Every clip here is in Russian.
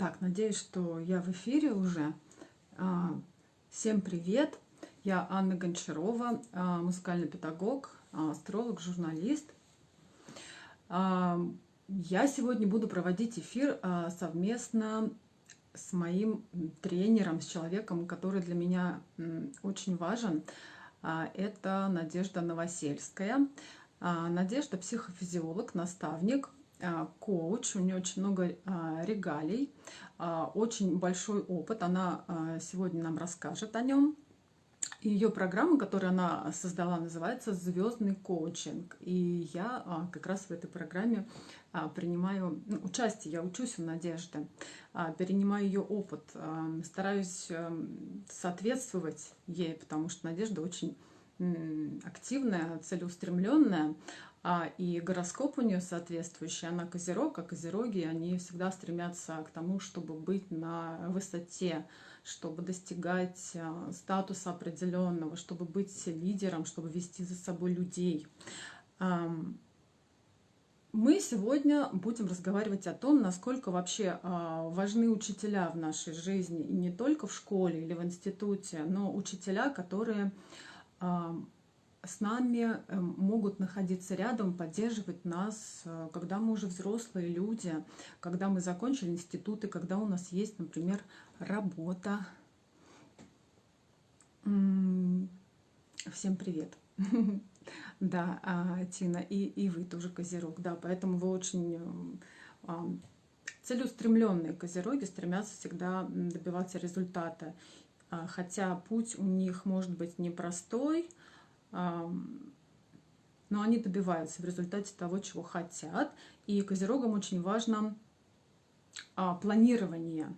Так, надеюсь, что я в эфире уже. А, всем привет! Я Анна Гончарова, а, музыкальный педагог, а, астролог, журналист. Я сегодня буду проводить эфир совместно с моим тренером, с человеком, который для меня очень важен. Это Надежда Новосельская. Надежда – психофизиолог, наставник – коуч, у нее очень много а, регалий, а, очень большой опыт, она сегодня нам расскажет о нем. Ее программа, которую она создала, называется «Звездный коучинг». И я как раз в этой программе принимаю ну, участие, я учусь у Надежды, перенимаю ее опыт, стараюсь соответствовать ей, потому что Надежда очень активная, целеустремленная, а, и гороскоп у нее соответствующий, она козерог, а козероги, они всегда стремятся к тому, чтобы быть на высоте, чтобы достигать а, статуса определенного, чтобы быть лидером, чтобы вести за собой людей. Мы сегодня будем разговаривать о том, насколько вообще а, важны учителя в нашей жизни, и не только в школе или в институте, но учителя, которые с нами эм, могут находиться рядом, поддерживать нас, э, когда мы уже взрослые люди, когда мы закончили институты, когда у нас есть, например, работа. Всем привет! Да, а, Тина, и, и вы тоже козерог, да, поэтому вы очень э, целеустремленные козероги, стремятся всегда добиваться результата. А, хотя путь у них может быть непростой, но они добиваются в результате того, чего хотят. И козерогам очень важно а, планирование.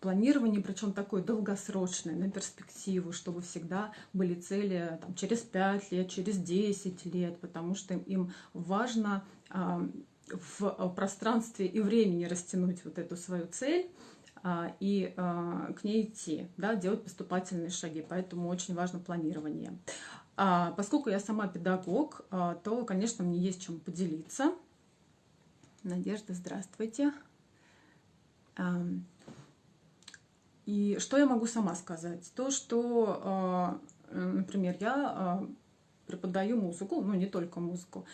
Планирование, причем такое долгосрочное, на перспективу, чтобы всегда были цели там, через 5 лет, через 10 лет, потому что им важно а, в пространстве и времени растянуть вот эту свою цель а, и к ней идти, да, делать поступательные шаги. Поэтому очень важно планирование. А, поскольку я сама педагог, а, то, конечно, мне есть чем поделиться. Надежда, здравствуйте. И что я могу сама сказать? То, что, а, например, я преподаю музыку, ну не только музыку,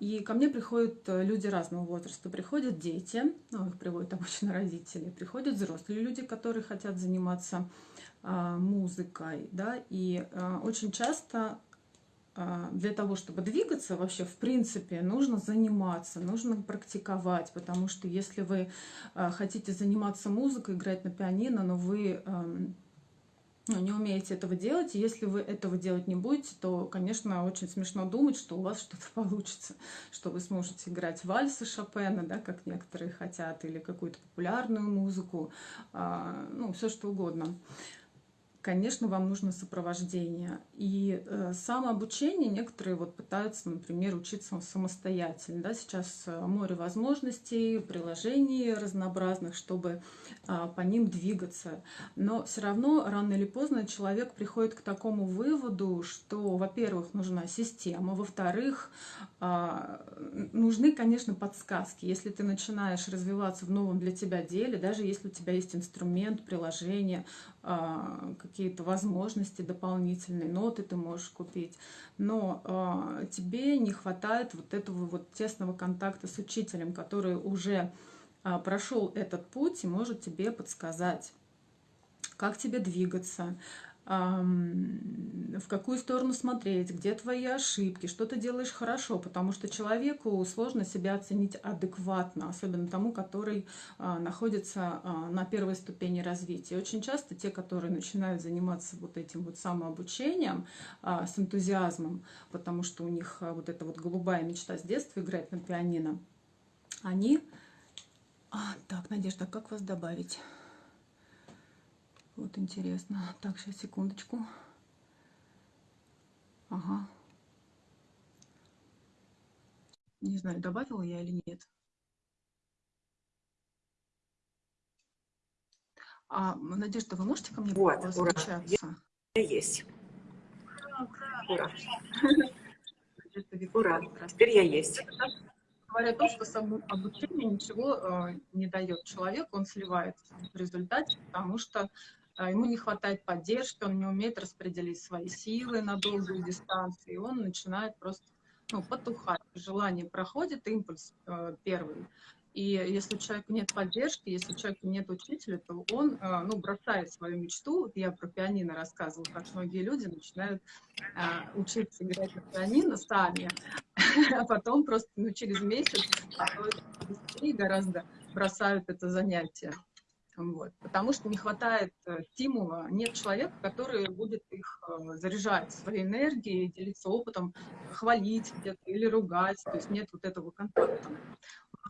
и ко мне приходят люди разного возраста. Приходят дети, ну, их приводят обычно родители, приходят взрослые люди, которые хотят заниматься музыкой, да, и а, очень часто а, для того, чтобы двигаться вообще, в принципе, нужно заниматься, нужно практиковать, потому что если вы хотите заниматься музыкой, играть на пианино, но вы ну, не умеете этого делать, и если вы этого делать не будете, то, конечно, очень смешно думать, что у вас что-то получится, что вы сможете играть вальсы Шопена, да, как некоторые хотят, или какую-то популярную музыку, ну, все что угодно конечно, вам нужно сопровождение. И э, самообучение некоторые вот пытаются, например, учиться самостоятельно. Да? Сейчас э, море возможностей, приложений разнообразных, чтобы э, по ним двигаться. Но все равно рано или поздно человек приходит к такому выводу, что, во-первых, нужна система, во-вторых, э, нужны, конечно, подсказки. Если ты начинаешь развиваться в новом для тебя деле, даже если у тебя есть инструмент, приложение, э, какие-то возможности дополнительные, ноты ты можешь купить, но э, тебе не хватает вот этого вот тесного контакта с учителем, который уже э, прошел этот путь и может тебе подсказать, как тебе двигаться, в какую сторону смотреть, где твои ошибки, что ты делаешь хорошо, потому что человеку сложно себя оценить адекватно, особенно тому, который а, находится а, на первой ступени развития. Очень часто те, которые начинают заниматься вот этим вот самообучением а, с энтузиазмом, потому что у них вот эта вот голубая мечта с детства играть на пианино, они... А, так, Надежда, как вас добавить? Вот интересно. Так, сейчас, секундочку. Ага. Не знаю, добавила я или нет. А, Надежда, вы можете ко мне вот, возвращаться? Я есть. Ура, ура. Ура. Теперь я есть. говоря то, что само обучение ничего э, не дает человеку, он сливается в результате, потому что ему не хватает поддержки, он не умеет распределить свои силы на долгую дистанцию, и он начинает просто ну, потухать. Желание проходит, импульс э, первый, и если у человека нет поддержки, если у человека нет учителя, то он э, ну, бросает свою мечту. Я про пианино рассказывала, как многие люди начинают э, учиться играть на пианино сами, а потом просто ну, через месяц, а быстрее гораздо бросают это занятие. Вот. Потому что не хватает э, стимула, нет человека, который будет их заряжать своей энергией, делиться опытом, хвалить где-то или ругать, то есть нет вот этого контакта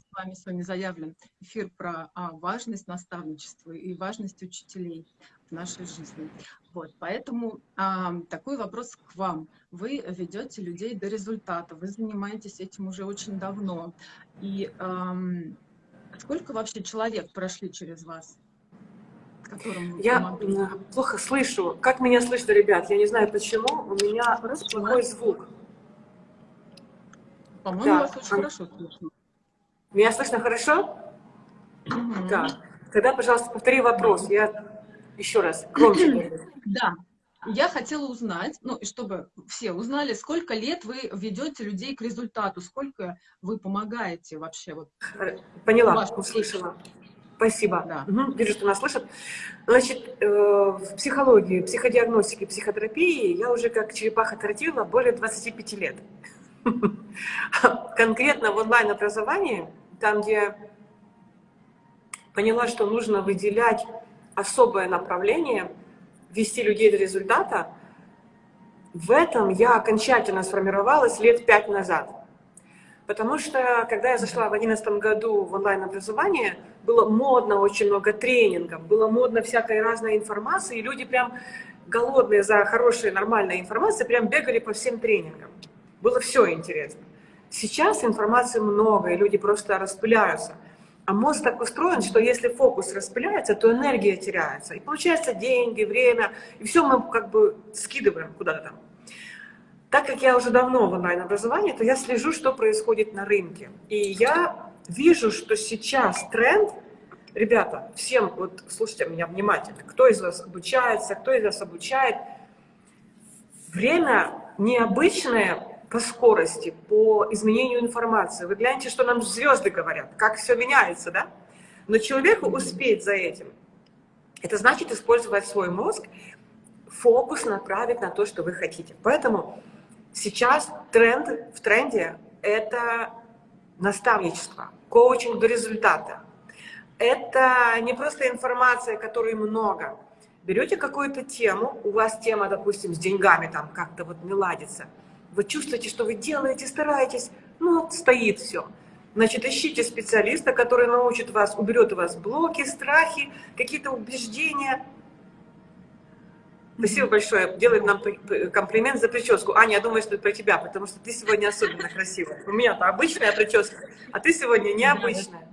с вами сегодня заявлен эфир про а, важность наставничества и важность учителей в нашей жизни. Вот, поэтому а, такой вопрос к вам. Вы ведете людей до результата, вы занимаетесь этим уже очень давно. И а, сколько вообще человек прошли через вас? Я помогаете? плохо слышу. Как меня слышно, ребят? Я не знаю почему. У меня хорошо, плохой звук. По-моему, вас очень хорошо слышно. Меня слышно хорошо? Угу. Так. Тогда, пожалуйста, повтори вопрос. Я еще раз громче Да. Я хотела узнать, ну, и чтобы все узнали, сколько лет вы ведете людей к результату, сколько вы помогаете вообще? Вот, Поняла, ваш... услышала. Спасибо. Да. Угу, вижу, что нас слышат. Значит, э, в психологии, психодиагностике, психотерапии я уже как черепаха тротила более 25 лет. Конкретно в онлайн-образовании, там, где поняла, что нужно выделять особое направление, вести людей до результата, в этом я окончательно сформировалась лет пять назад. Потому что, когда я зашла в 2011 году в онлайн-образование, было модно очень много тренингов, было модно всякой разной информации, и люди прям голодные за хорошей, нормальной информацией, прям бегали по всем тренингам. Было все интересно. Сейчас информации много, и люди просто распыляются. А мозг так устроен, что если фокус распыляется, то энергия теряется. И получается деньги, время, и все мы как бы скидываем куда-то там. Так как я уже давно в онлайн-образовании, то я слежу, что происходит на рынке. И я вижу, что сейчас тренд, ребята, всем, вот слушайте меня внимательно, кто из вас обучается, кто из вас обучает, время необычное по скорости, по изменению информации. Вы гляньте, что нам звезды говорят, как все меняется, да? Но человеку успеть за этим, это значит использовать свой мозг, фокус направить на то, что вы хотите. Поэтому сейчас тренд, в тренде это наставничество, коучинг до результата. Это не просто информация, которой много. Берете какую-то тему, у вас тема, допустим, с деньгами там как-то вот не ладится – вы чувствуете, что вы делаете, стараетесь, ну, вот стоит все. Значит, ищите специалиста, который научит вас, уберет у вас блоки, страхи, какие-то убеждения. Спасибо большое. Делает нам комплимент за прическу. Аня, я думаю, что это про тебя, потому что ты сегодня особенно красивая. У меня-то обычная прическа, а ты сегодня необычная.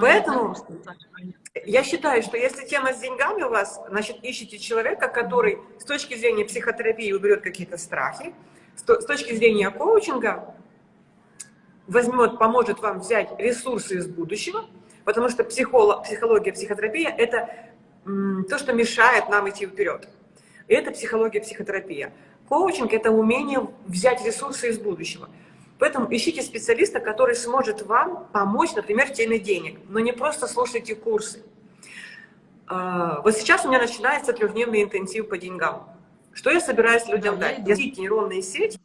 Поэтому я считаю, что если тема с деньгами у вас, значит, ищите человека, который с точки зрения психотерапии уберет какие-то страхи, с точки зрения коучинга возьмет, поможет вам взять ресурсы из будущего, потому что психолог, психология, психотерапия – это то, что мешает нам идти вперед. Это психология, психотерапия. Коучинг – это умение взять ресурсы из будущего. Поэтому ищите специалиста, который сможет вам помочь, например, в теме денег, но не просто слушайте курсы. А, вот сейчас у меня начинается трехдневный интенсив по деньгам. Что я собираюсь людям дать? Развить нейронные сети.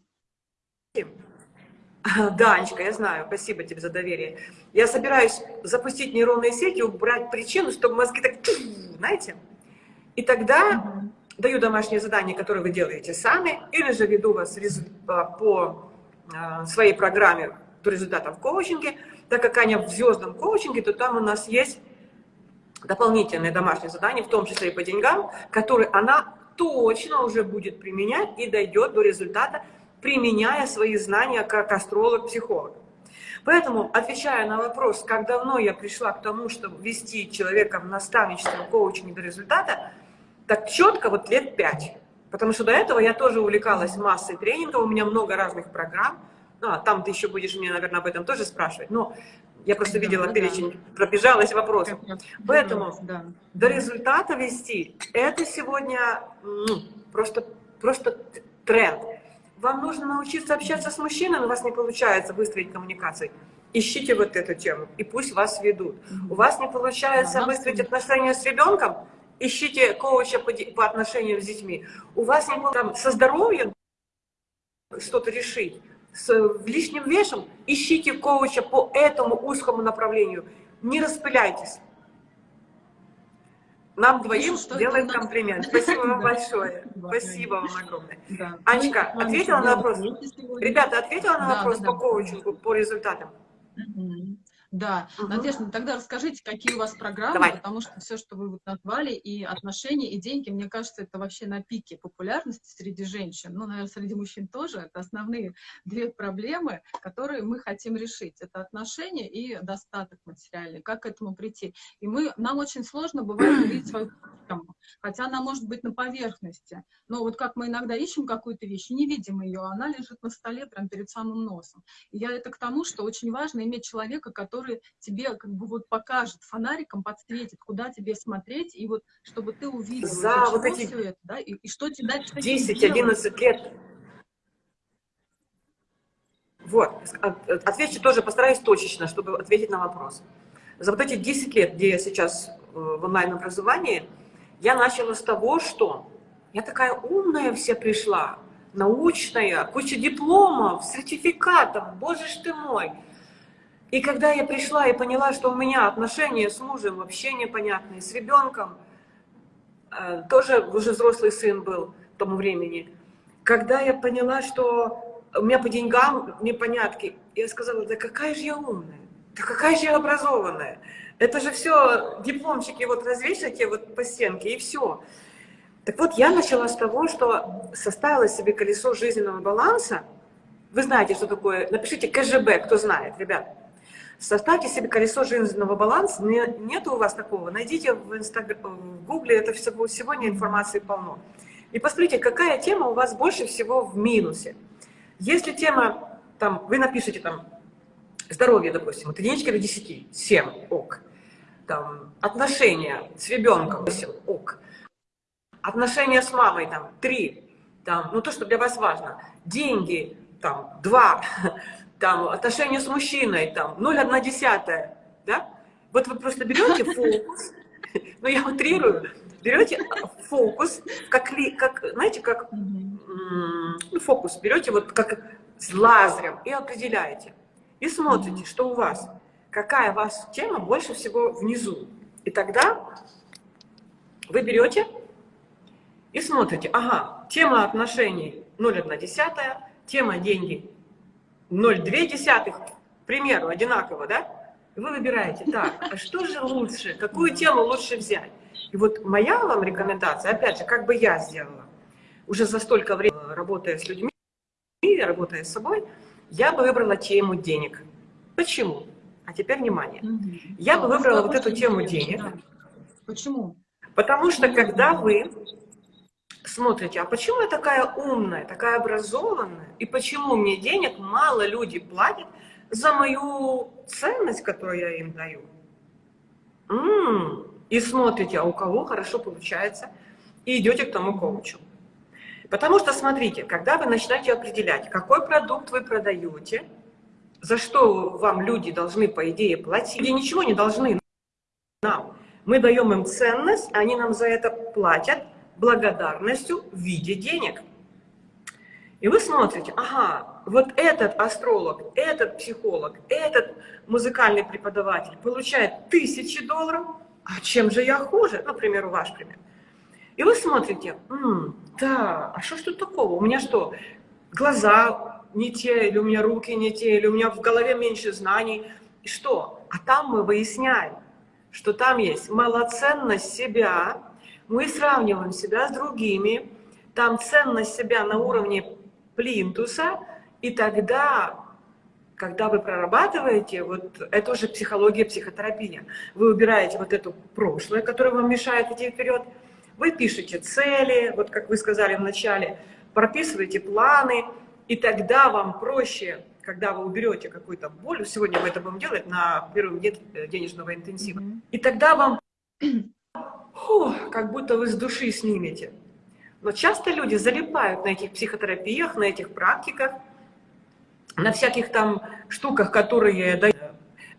Да, Анечка, я знаю, спасибо тебе за доверие. Я собираюсь запустить нейронные сети, убрать причину, чтобы мозги так, знаете, и тогда даю домашнее задание, которое вы делаете сами, или же веду вас а, по а, своей программе до результата в коучинге. Так как Аня в звездном коучинге, то там у нас есть дополнительные домашние задания, в том числе и по деньгам, которые она точно уже будет применять и дойдет до результата, применяя свои знания как астролог-психолог. Поэтому, отвечая на вопрос, как давно я пришла к тому, чтобы вести человека в наставничество, коучинг до результата, так четко вот лет пять. Потому что до этого я тоже увлекалась массой тренингов, у меня много разных программ, А, там ты еще будешь мне, наверное, об этом тоже спрашивать. Но я просто Да, видела да, перечень, пробежалась вопросом. Поэтому да. До результата вести, это сегодня ну, просто, просто тренд. Вам нужно научиться общаться с мужчиной, но у вас не получается выстроить коммуникации. Ищите вот эту тему, и пусть вас ведут. У вас не получается Да, выстроить отношения с ребенком, ищите коуча по, по отношениям с детьми. У вас не там, со здоровьем что-то решить, с э, лишним весом, ищите коуча по этому узкому направлению. Не распыляйтесь. Нам двоим это делаем нас- комплимент. Спасибо вам большое. Спасибо вам огромное. Анечка, вами ответила на вопрос? Ребята, ответила на вопрос по коучингу, по результатам? Да, Мгм. Надежда, ну тогда расскажите, какие у вас программы, Давай. потому что все, что вы вот назвали, и отношения, и деньги, мне кажется, это вообще на пике популярности среди женщин, ну, наверное, среди мужчин тоже, это основные две проблемы, которые мы хотим решить. Это отношения и достаток материальный, как к этому прийти. И мы, нам очень сложно бывает увидеть свою проблему, хотя она может быть на поверхности, но вот как мы иногда ищем какую-то вещь, не видим ее, она лежит на столе прямо перед самым носом. И я это к тому, что очень важно иметь человека, который тебе как бы вот покажет фонариком, подсветит, куда тебе смотреть, и вот чтобы ты увидел, За вот эти всё это, да, и, и что тебе дальше с этим делать. 10-11 лет. Вот, от- отвечу тоже, постараюсь точечно, чтобы ответить на вопрос. За вот эти 10 лет, где я сейчас э, в онлайн-образовании, я начала с того, что я такая умная вся пришла, научная, куча дипломов, сертификатов, боже ж ты мой. И когда я пришла и поняла, что у меня отношения с мужем вообще непонятные, с ребенком, э, тоже уже взрослый сын был к тому времени, когда я поняла, что у меня по деньгам непонятки, я сказала, да какая же я умная, да какая же я образованная. Это же все дипломчики вот развешайте вот по стенке и все. Так вот, я начала с того, что составила себе колесо жизненного баланса. Вы знаете, что такое? Напишите КЖБ, кто знает, ребят. Составьте себе колесо жизненного баланса. Не- Нет у вас такого? Найдите в, Инстагр... в Гугле, это всего, сегодня информации полно. И посмотрите, какая тема у вас больше всего в минусе. Если тема, там, вы напишите там, здоровье, допустим, от единички до 10, 7, ок. Там, отношения с ребенком, 8, ок. Отношения с мамой, там, 3, там, ну то, что для вас важно. Деньги, там, 2, там, отношения с мужчиной, там, 0,1 десятая, да? Вот вы просто берете фокус, ну я утрирую, берете фокус, как, ли- как знаете, как ну, фокус берете вот как с лазером и определяете. И смотрите, что у вас, какая у вас тема больше всего внизу. И тогда вы берете и смотрите, ага, тема отношений 0,1, тема деньги 0,2, к примеру, одинаково, да? Вы выбираете, так, а что же лучше, какую тему лучше взять? И вот моя вам рекомендация, опять же, как бы я сделала, уже за столько времени работая с людьми, работая с собой, я бы выбрала тему денег. Почему? А теперь внимание. Я бы нас выбрала вот эту тему денег. Почему? Потому что когда вы смотрите, а почему я такая умная, такая образованная, и почему мне денег мало люди платят за мою ценность, которую я им даю? М, И смотрите, а у кого хорошо получается, и идете к тому коучу. Потому что, смотрите, когда вы начинаете определять, какой продукт вы продаете, за что вам люди должны, по идее, платить, и ничего не должны нам. Мы даем им ценность, они нам за это платят благодарностью в виде денег. И вы смотрите, ага, вот этот астролог, этот психолог, этот музыкальный преподаватель получает тысячи долларов, а чем же я хуже? Например, ваш пример. И вы смотрите, «М, да, а что ж тут такого? У меня что, глаза не те, или у меня руки не те, или у меня в голове меньше знаний. И что? А там мы выясняем, что там есть малоценность себя, мы сравниваем себя с другими, там ценность себя на уровне плинтуса, и тогда, когда вы прорабатываете, вот это уже психология, психотерапия, вы убираете вот это прошлое, которое вам мешает идти вперед, вы пишете цели, вот как вы сказали в начале, прописываете планы, И тогда вам проще, когда вы уберете какую-то боль, сегодня мы это будем делать на первом дне денежного интенсива, mm -hmm. и тогда вам фу, как будто вы с души снимете. Но часто люди залипают на этих психотерапиях, на этих практиках, на всяких там штуках, которые дают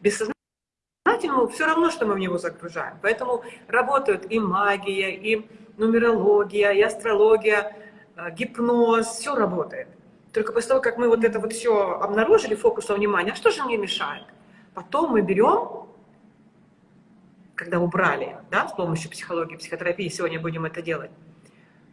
бессознательному, все равно, что мы в него загружаем. Поэтому работают и магия, и нумерология, и астрология, э, гипноз, все работает. Только после того, как мы вот это вот все обнаружили, фокусом внимания, а что же мне мешает? Потом мы берем, когда убрали, да, с помощью психологии, психотерапии, сегодня будем это делать,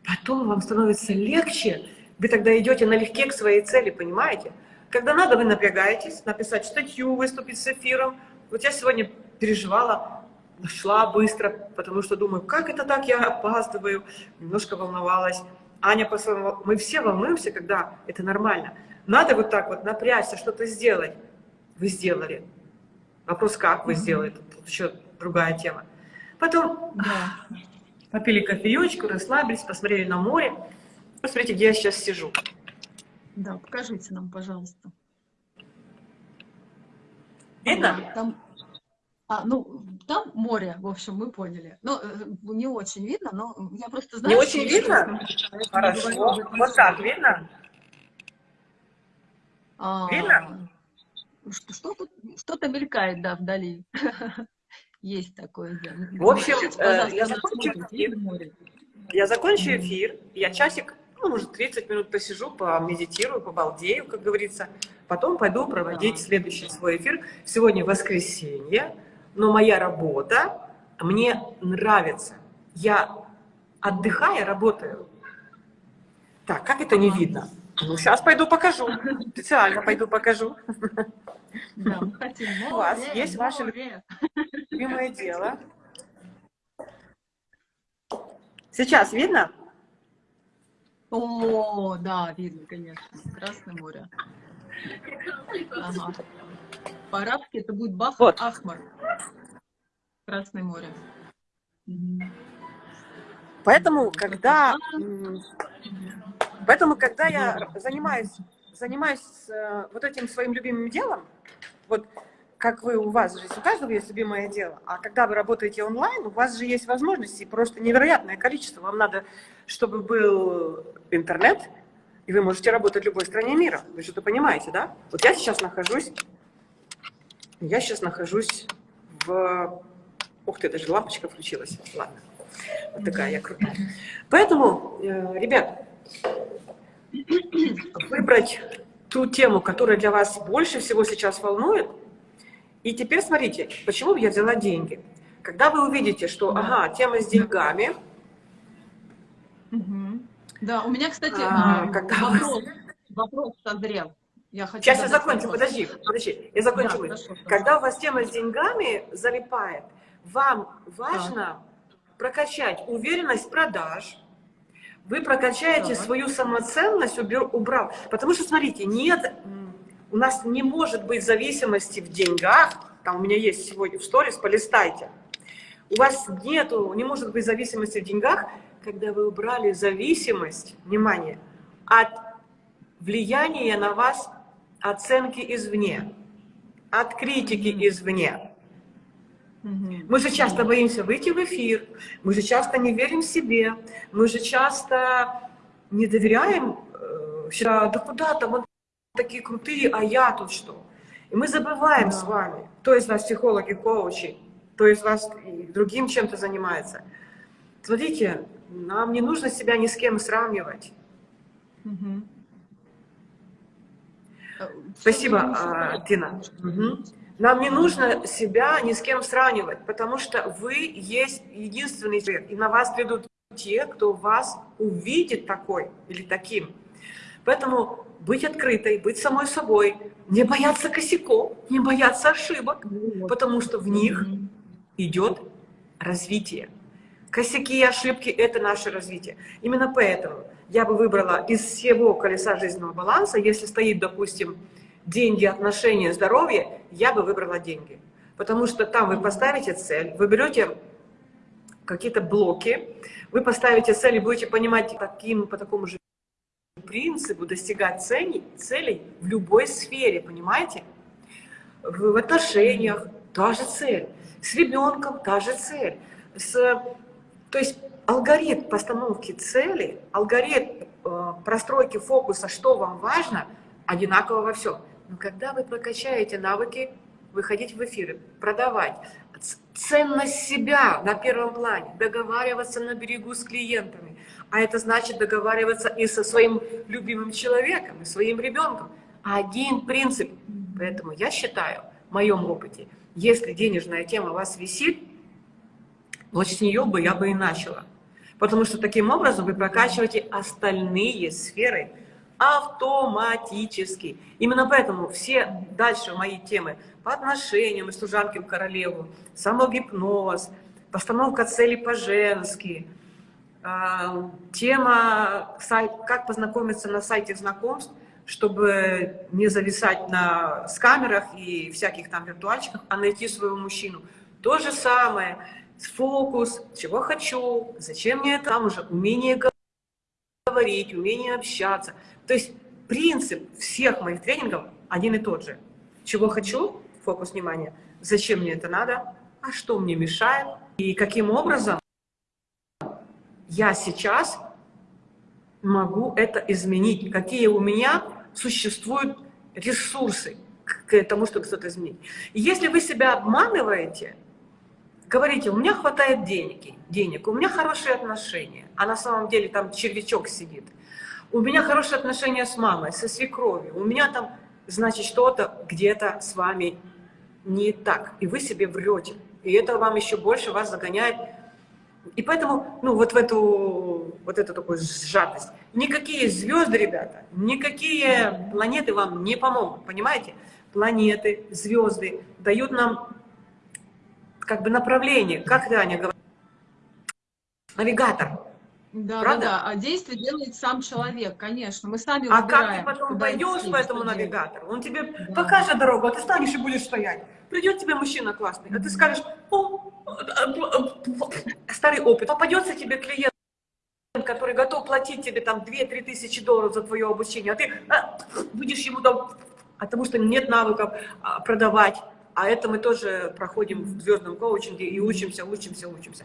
потом вам становится легче, вы тогда идете налегке к своей цели, понимаете? Когда надо, вы напрягаетесь, написать статью, выступить с эфиром. Вот я сегодня переживала, шла быстро, потому что думаю, как это так, я опаздываю, немножко волновалась. Аня по-своему, мы все волнуемся, когда это нормально. Надо вот так вот напрячься, что-то сделать. Вы сделали. Вопрос, как вы сделали, тут еще другая тема. Потом да. попили кофеечку, расслабились, посмотрели на море. Посмотрите, где я сейчас сижу. Да, покажите нам, пожалуйста. Видно? Там, а, ну, там море, в общем, мы поняли. Ну, э, не очень видно, но я просто знаю... Не очень видно? Хорошо. Вот так, видно? А, видно? Что-то что, что мелькает, да, вдали. Есть такое. Да. В общем, э, я закончу эфир. Я закончу эфир, я часик ну, может, 30 минут посижу, помедитирую, побалдею, как говорится. Потом пойду проводить да. следующий свой эфир. Сегодня воскресенье, но моя работа мне нравится. Я, отдыхая, работаю. Так, как это не видно? Ну, сейчас пойду покажу. Специально пойду покажу. Да. У вас есть ваше любимое дело. Сейчас видно? О, да, видно, конечно. Красное море. Ага. По-арабски это будет Бах вот. Ахмар. Красное море. Поэтому, когда, поэтому, когда я занимаюсь, занимаюсь э, вот этим своим любимым делом, вот как вы, у вас же у каждого есть любимое дело, а когда вы работаете онлайн, у вас же есть возможности, просто невероятное количество. Вам надо, чтобы был интернет, и вы можете работать в любой стране мира. Вы что-то понимаете, да? Вот я сейчас нахожусь, я сейчас нахожусь в... Ух ты, даже лампочка включилась. Ладно, вот такая я крутая. Поэтому, э, ребят, выбрать ту тему, которая для вас больше всего сейчас волнует, и теперь смотрите, почему я взяла деньги. Когда вы увидите, что, ага, тема с деньгами. Угу. Да, у меня, кстати, а, когда вопрос, вопрос созрел. Я хочу Сейчас я закончу, вопрос. подожди, подожди, я закончу. Да, хорошо, Когда у вас тема с деньгами залипает, вам важно да. прокачать уверенность продаж, вы прокачаете да. свою самоценность, убрав. Потому что, смотрите, нет у нас не может быть зависимости в деньгах. Там у меня есть сегодня в сторис, полистайте. У вас нету, не может быть зависимости в деньгах, когда вы убрали зависимость, внимание, от влияния на вас оценки извне, от критики извне. Мы же часто боимся выйти в эфир, мы же часто не верим себе, мы же часто не доверяем, э, да куда там, такие крутые, а я тут что? И мы забываем да. с вами, кто из вас психологи, коучи, кто из вас другим чем-то занимается. Смотрите, нам не нужно себя ни с кем сравнивать. Угу. Спасибо, а, Тина. Угу. Нам не нужно себя ни с кем сравнивать, потому что вы есть единственный человек, и на вас придут те, кто вас увидит такой или таким. Поэтому быть открытой, быть самой собой, не бояться косяков, не бояться ошибок, потому что в них идет развитие. Косяки и ошибки – это наше развитие. Именно поэтому я бы выбрала из всего колеса жизненного баланса, если стоит, допустим, деньги, отношения, здоровье, я бы выбрала деньги. Потому что там вы поставите цель, вы берете какие-то блоки, вы поставите цель и будете понимать таким, по такому же принципу достигать целей, целей в любой сфере, понимаете? В, в отношениях та же цель, с ребенком та же цель. С, то есть алгоритм постановки цели, алгоритм э, простройки фокуса, что вам важно, одинаково во всем. Но когда вы прокачаете навыки выходить в эфиры, продавать, ценность себя на первом плане, договариваться на берегу с клиентами, а это значит договариваться и со своим любимым человеком, и своим ребенком. Один принцип. Поэтому я считаю, в моем опыте, если денежная тема вас висит, вот с нее бы я бы и начала. Потому что таким образом вы прокачиваете остальные сферы автоматически. Именно поэтому все дальше мои темы по отношениям и служанке в королеву, самогипноз, постановка целей по-женски, а, тема «Как познакомиться на сайте знакомств», чтобы не зависать на, с камерах и всяких там виртуальчиках, а найти своего мужчину. То же самое, фокус, чего хочу, зачем мне это, там уже умение говорить, умение общаться. То есть принцип всех моих тренингов один и тот же. Чего хочу, фокус внимания, зачем мне это надо, а что мне мешает, и каким образом я сейчас могу это изменить, какие у меня существуют ресурсы к тому, чтобы что-то изменить. Если вы себя обманываете, говорите, у меня хватает денег, денег, у меня хорошие отношения, а на самом деле там червячок сидит, у меня хорошие отношения с мамой, со свекровью, у меня там, значит, что-то где-то с вами не так, и вы себе врете. И это вам еще больше вас загоняет. И поэтому, ну, вот в эту, вот эту такую сжатость. Никакие звезды, ребята, никакие планеты вам не помогут, понимаете? Планеты, звезды дают нам как бы направление, как Таня говорит, навигатор. Да, Правда? да, да. А действие делает сам человек, конечно. Мы сами А как ты потом пойдешь идти, по этому навигатору? Он тебе да. покажет дорогу, а ты станешь и будешь стоять. Придет тебе мужчина классный, а ты скажешь, о, старый опыт. Попадется тебе клиент, который готов платить тебе там 2-3 тысячи долларов за твое обучение, а ты будешь ему там, потому что нет навыков а, продавать. А это мы тоже проходим в звездном коучинге и учимся, учимся, учимся.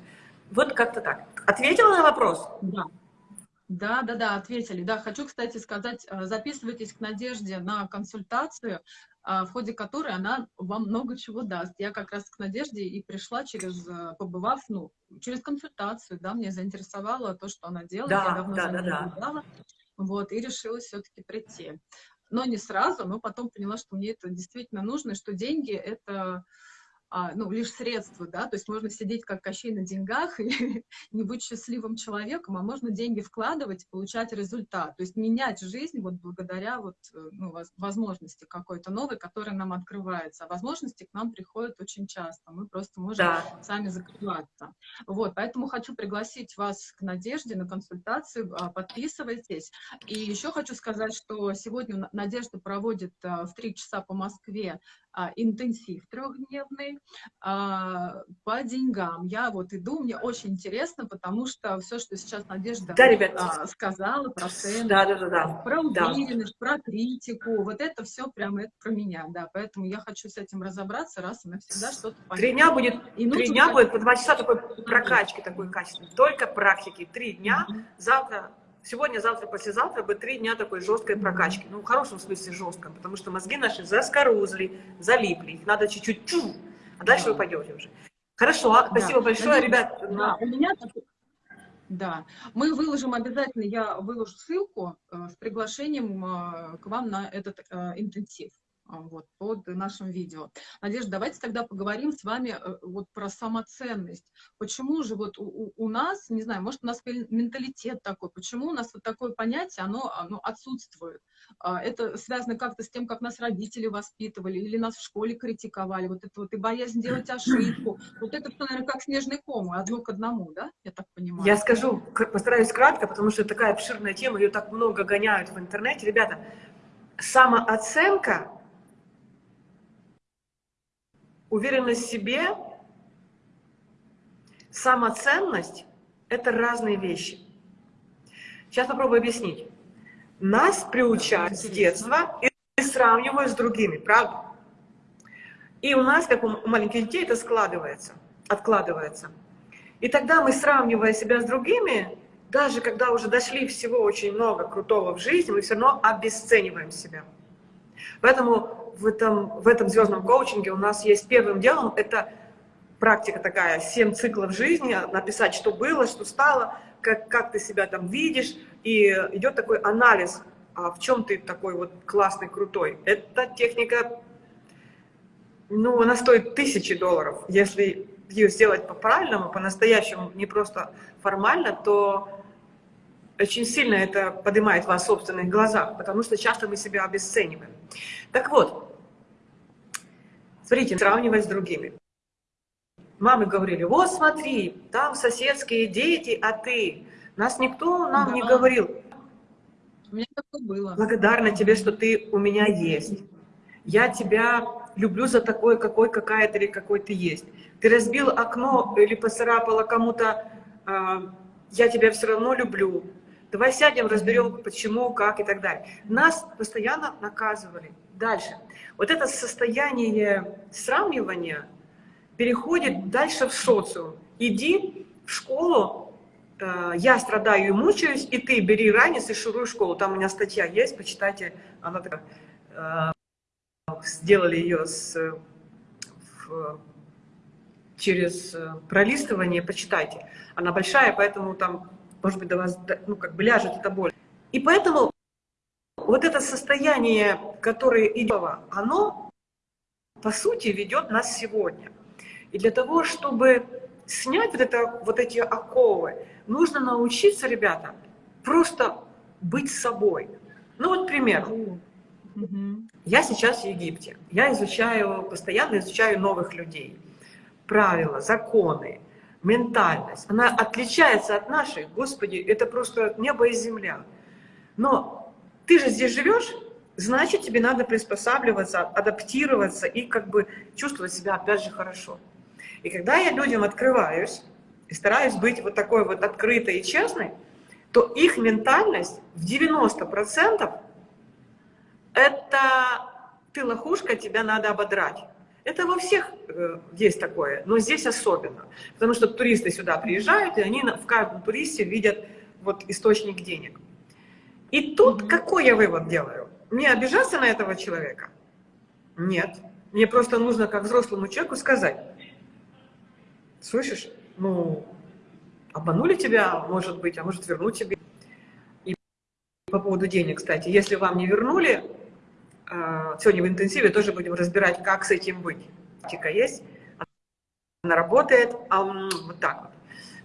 Вот как-то так. Ответила на вопрос? Да. Да, да, да, ответили. Да, хочу, кстати, сказать, э, записывайтесь к Надежде на консультацию, э, в ходе которой она вам много чего даст. Я как раз к Надежде и пришла через, э, побывав, ну, через консультацию, да, мне заинтересовало то, что она делает, да, я давно да, за да, да. вот, и решила все-таки прийти. Но не сразу, но потом поняла, что мне это действительно нужно, что деньги — это ну, лишь средства, да, то есть можно сидеть как Кощей на деньгах и не быть счастливым человеком, а можно деньги вкладывать, получать результат, то есть менять жизнь вот благодаря вот, э, ну, возможности какой-то новой, которая нам открывается. А возможности к нам приходят очень часто, мы просто можем да. сами закрываться. Вот, поэтому хочу пригласить вас к Надежде на консультацию, а, подписывайтесь. И еще хочу сказать, что сегодня Надежда проводит а, в 3 часа по Москве а, интенсив трехдневный а, по деньгам. Я вот иду, мне очень интересно, потому что все, что сейчас Надежда да, ребят. А, сказала про цены, да, да, да, да. про уверенность, да. про критику, вот это все прямо это про меня, да, поэтому я хочу с этим разобраться раз и навсегда что-то понять. Три дня будет, и три дня будет по два часа такой прокачки такой качественной, только практики, три дня, mm -hmm. завтра сегодня, завтра, послезавтра бы три дня такой жесткой прокачки. Ну, в хорошем смысле жестком, потому что мозги наши заскорузли, залипли. Их надо чуть-чуть чу, а дальше да. вы пойдете уже. Хорошо, а, спасибо да. большое, да, ребят. Да, у меня да, мы выложим обязательно, я выложу ссылку э, с приглашением э, к вам на этот э, интенсив. А, вот, под нашим видео. Надежда, давайте тогда поговорим с вами э, вот про самоценность. Почему же вот у, у нас, не знаю, может у нас менталитет такой, почему у нас вот такое понятие, оно, оно отсутствует? А, это связано как-то с тем, как нас родители воспитывали, или нас в школе критиковали, вот это вот и боязнь делать ошибку. Вот это, наверное, как снежный ком, одно к одному, да? Я так понимаю. Я скажу, постараюсь кратко, потому что такая обширная тема, ее так много гоняют в интернете. Ребята, самооценка Уверенность в себе, самоценность – это разные вещи. Сейчас попробую объяснить. Нас приучают с детства и сравнивают с другими, правда? И у нас, как у маленьких детей, это складывается, откладывается. И тогда мы, сравнивая себя с другими, даже когда уже дошли всего очень много крутого в жизни, мы все равно обесцениваем себя. Поэтому в этом, в этом звездном коучинге у нас есть первым делом, это практика такая, 7 циклов жизни, написать, что было, что стало, как, как ты себя там видишь, и идет такой анализ, а в чем ты такой вот классный, крутой. Эта техника, ну, она стоит тысячи долларов. Если ее сделать по-правильному, по-настоящему, не просто формально, то очень сильно это поднимает вас в собственных глазах, потому что часто мы себя обесцениваем. Так вот, смотрите, сравнивать с другими. Мамы говорили, вот смотри, там соседские дети, а ты. Нас никто нам да. не говорил. У меня такое было. Благодарна тебе, что ты у меня есть. Я тебя люблю за такой, какой, какая ты или какой ты есть. Ты разбил окно или поцарапала кому-то, э, я тебя все равно люблю. Давай сядем, разберем, почему, как и так далее. Нас постоянно наказывали. Дальше. Вот это состояние сравнивания переходит дальше в социум. Иди в школу, э, я страдаю и мучаюсь, и ты бери ранец и шуруй школу. Там у меня статья есть, почитайте. Она такая, э, сделали ее с, в, через пролистывание, почитайте. Она большая, поэтому там, может быть, до вас, ну, как бы ляжет эта боль. И поэтому вот это состояние, которое идет, оно, по сути, ведет нас сегодня. И для того, чтобы снять вот, это, вот эти оковы, нужно научиться, ребята, просто быть собой. Ну вот пример. Я сейчас в Египте. Я изучаю, постоянно изучаю новых людей. Правила, законы, ментальность. Она отличается от нашей. Господи, это просто небо и земля. Но ты же здесь живешь, значит, тебе надо приспосабливаться, адаптироваться и как бы чувствовать себя опять же хорошо. И когда я людям открываюсь и стараюсь быть вот такой вот открытой и честной, то их ментальность в 90% это ты лохушка, тебя надо ободрать. Это во всех э, есть такое, но здесь особенно. Потому что туристы сюда приезжают, и они в каждом туристе видят вот источник денег. И тут какой я вывод делаю? Мне обижаться на этого человека? Нет. Мне просто нужно, как взрослому человеку, сказать, слышишь, ну, обманули тебя, может быть, а может вернуть тебе. И по поводу денег, кстати, если вам не вернули, а, сегодня в интенсиве тоже будем разбирать, как с этим быть. Практика есть, она работает, а вот так вот.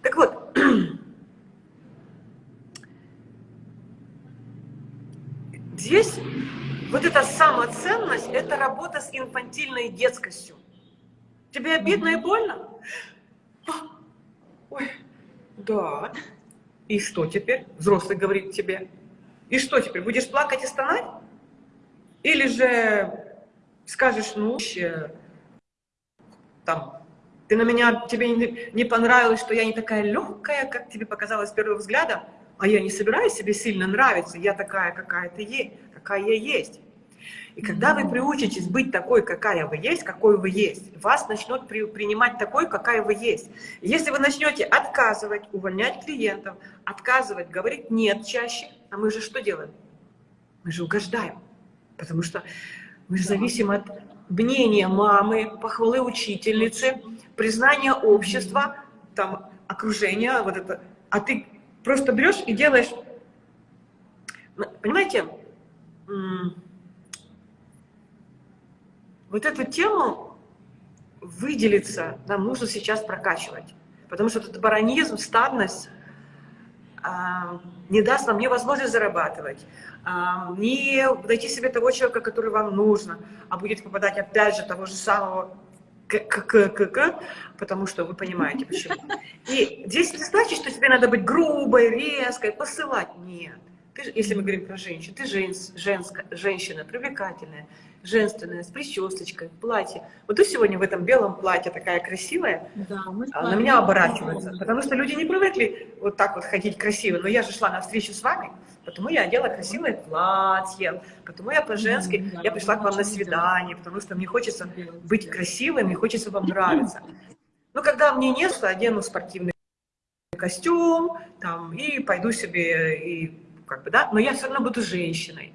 Так вот, здесь вот эта самоценность, это работа с инфантильной детскостью. Тебе обидно и больно? Ой, да. И что теперь? Взрослый говорит тебе. И что теперь? Будешь плакать и стонать? Или же скажешь, ну, там, ты на меня, тебе не, не понравилось, что я не такая легкая, как тебе показалось с первого взгляда, а я не собираюсь себе сильно нравиться, я такая, какая ты есть, какая я есть. И когда вы приучитесь быть такой, какая вы есть, какой вы есть, вас начнут при, принимать такой, какая вы есть. Если вы начнете отказывать, увольнять клиентов, отказывать, говорить «нет» чаще, а мы же что делаем? Мы же угождаем. Потому что мы же зависим от мнения мамы, похвалы учительницы, признания общества, там, окружения, вот это. А ты просто берешь и делаешь... Понимаете, вот эту тему выделиться нам нужно сейчас прокачивать. Потому что этот баронизм, стадность а, не даст нам ни возможность зарабатывать, а, не найти себе того человека, который вам нужно, а будет попадать опять же того же самого к, потому что вы понимаете почему. И здесь не значит, что тебе надо быть грубой, резкой, посылать. Нет. Ты, если мы говорим про женщин, ты женс, женская, женщина, привлекательная, женственная, с причесочкой, в платье. Вот ты сегодня в этом белом платье такая красивая, да, а на меня оборачивается. Потому что люди не привыкли вот так вот ходить красиво. Но я же шла на встречу с вами, потому я одела красивое платье, потому я по-женски, я пришла к вам на свидание, потому что мне хочется быть красивой, мне хочется вам нравиться. Но когда мне нет, то одену спортивный костюм, там, и пойду себе, и как бы, да, но я все равно буду женщиной.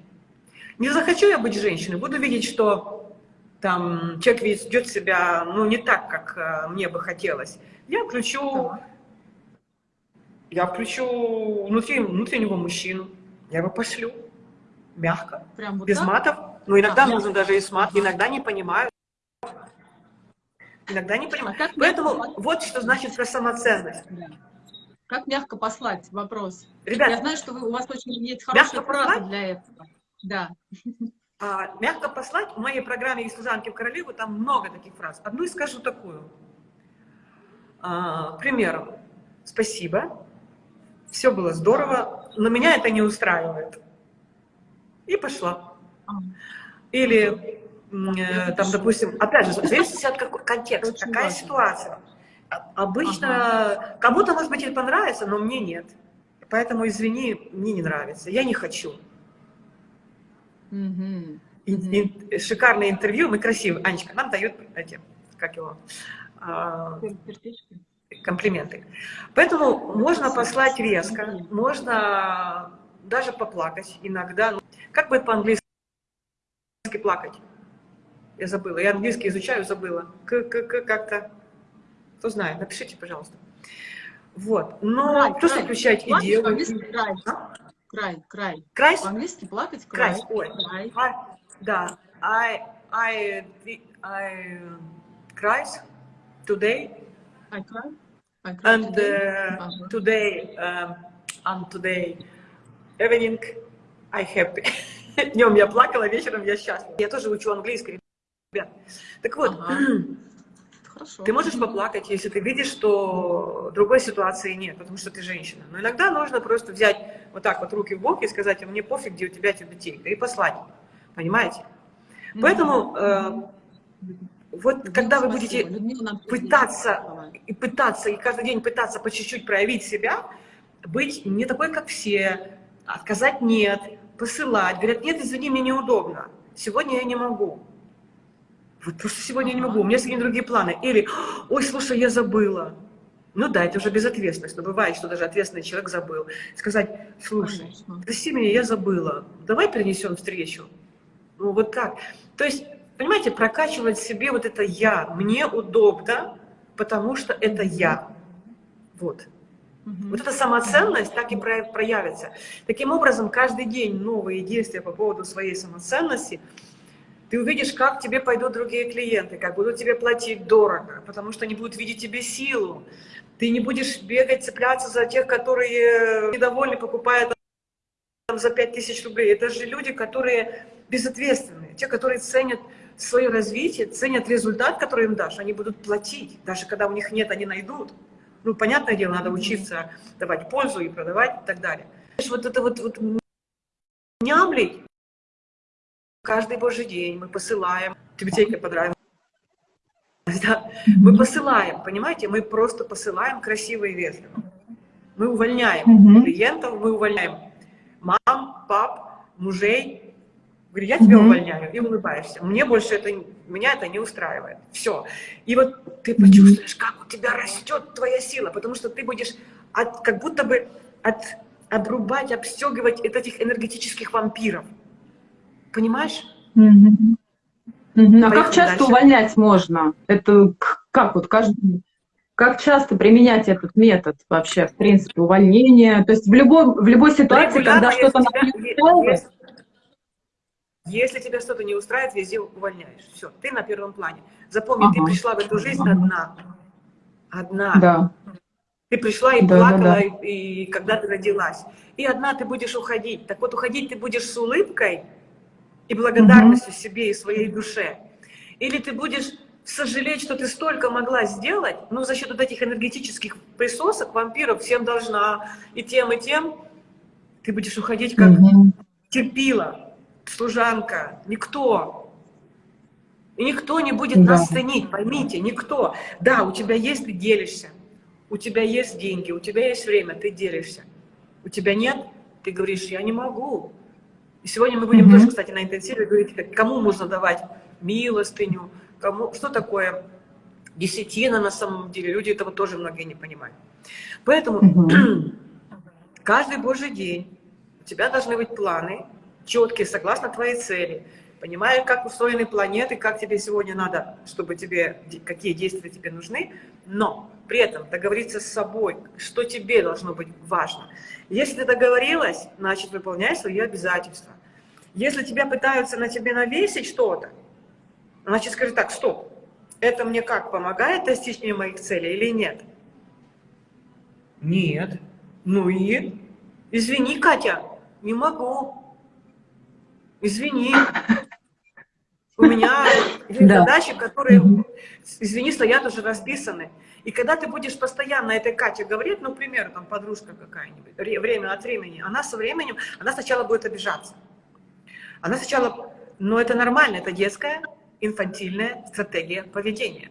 Не захочу я быть женщиной, буду видеть, что там человек ведет себя, ну, не так, как э, мне бы хотелось. Я включу, я включу внутри, внутреннего мужчину, я его пошлю, мягко, Прям вот без так? матов. Но иногда А, нужно мягко. даже и с мат, иногда не понимаю. Иногда не А понимаю. как Поэтому мягко вот что значит про самоценность. Как мягко послать? Вопрос. Ребят, Я знаю, что вы, у вас очень есть хорошая фраза послать? для этого. Да. А, мягко послать, в моей программе «Из служанки в королеву» там много таких фраз. Одну и скажу такую. А, к примеру, спасибо, все было здорово, но меня это не устраивает. И пошла. Или, э, там, допустим, опять же, зависит от какой контекст, какая ситуация. А- Обычно кому-то, может быть, это понравится, но мне нет. Поэтому, извини, мне не нравится, я не хочу. ин- шикарное интервью, мы красивые. Анечка, нам дают эти, как его, Сердечко. Комплименты. Поэтому можно послать резко, можно даже поплакать иногда. Как бы по-английски плакать? Я забыла. Я английский изучаю, забыла. Как-то. Кто знает, напишите, пожалуйста. Вот. Но Cry, просто cry. включать и делать. cry. А? Cry, cry. Cries? По-английски плакать cry. Cries, ой. Cry. I- Да. I, I, I cries today I cry. And today. uh, today um, and today evening I happy. Днем я плакала, вечером я счастлива. Я тоже учу английский, ребят. Так вот, Ага. Хорошо. ты можешь поплакать, если ты видишь, что другой ситуации нет, потому что ты женщина. Но иногда нужно просто взять вот так вот руки в бок и сказать, а мне пофиг, где у тебя тюбетейка, и послать. Понимаете? Поэтому э, вот Людмила, когда вы спасибо. будете Людмила пытаться и пытаться, и каждый день пытаться по чуть-чуть проявить себя, быть не такой, как все, отказать нет, посылать. Говорят, нет, извини, мне неудобно. Сегодня я не могу. Вот просто сегодня я не Ага. могу, у меня сегодня другие планы. Или, ой, слушай, я забыла. Ну да, это уже безответственность, но бывает, что даже ответственный человек забыл. Сказать, слушай, Конечно. прости меня, я забыла, давай перенесем встречу. Ну вот так. То есть, понимаете, прокачивать себе вот это «я», мне удобно, потому что это я. Вот. Вот эта самоценность так и про- проявится. Таким образом, каждый день новые действия по поводу своей самоценности, ты увидишь, как тебе пойдут другие клиенты, как будут тебе платить дорого, потому что они будут видеть тебе силу. Ты не будешь бегать, цепляться за тех, которые недовольны, покупая там за 5000 рублей. Это же люди, которые безответственные, те, которые ценят свое развитие, ценят результат, который им дашь, они будут платить. Даже когда у них нет, они найдут. Ну, понятное дело, надо учиться давать пользу и продавать и так далее. Вот это вот, вот нямлить каждый божий день мы посылаем. Тюбетейка понравилась. Да? Мы посылаем, понимаете? Мы просто посылаем красиво и вежливо. Мы увольняем клиентов, мы увольняем мам, пап, мужей. Говорю, я тебя увольняю, и улыбаешься. Мне больше это, меня это не устраивает. Все. И вот ты почувствуешь, как у тебя растет твоя сила, потому что ты будешь от, как будто бы от, обрубать, обстегивать от этих энергетических вампиров. Понимаешь? А как часто дальше. увольнять можно? Это как вот каждый... Как часто применять этот метод вообще, в принципе, увольнение? То есть в любой, в любой ситуации, Регулярно, когда что-то если тебя- если- Если тебя что-то не устраивает, везде увольняешь. Все, ты на первом плане. Запомни, ты Ага. пришла в эту жизнь одна. Одна. да. Ты пришла и Да, да, плакала, да. И, и когда ты родилась. И одна ты будешь уходить. Так вот, уходить ты будешь с улыбкой и благодарностью себе и своей душе. Или ты будешь сожалеть, что ты столько могла сделать, но за счет вот этих энергетических присосок, вампиров, всем должна и тем, и тем, ты будешь уходить как Мгм. терпила, служанка, никто. И никто не будет Да. нас ценить, поймите, никто. Да, у тебя есть, ты делишься. У тебя есть деньги, у тебя есть время, ты делишься. У тебя нет, ты говоришь, я не могу. И сегодня мы будем Мгм. тоже, кстати, на интенсиве говорить, кому можно давать милостыню, кому, что такое десятина на самом деле. Люди этого тоже многие не понимают. Поэтому Мгм. каждый божий день у тебя должны быть планы, четкие, согласно твоей цели. Понимая, как устроены планеты, как тебе сегодня надо, чтобы тебе, какие действия тебе нужны, но при этом договориться с собой, что тебе должно быть важно. Если ты договорилась, значит, выполняй свои обязательства. Если тебя пытаются на тебе навесить что-то, значит, скажи так, стоп, это мне как, помогает достичь мне моих целей или нет? Нет. Ну и? Извини, Катя, не могу. Извини. У меня Да. задачи, которые, извини, стоят уже расписаны. И когда ты будешь постоянно этой Кате говорить, ну, к примеру, там, подружка какая-нибудь, ре- время от времени, она со временем, она сначала будет обижаться. Она сначала, ну, это нормально, это детская, инфантильная стратегия поведения.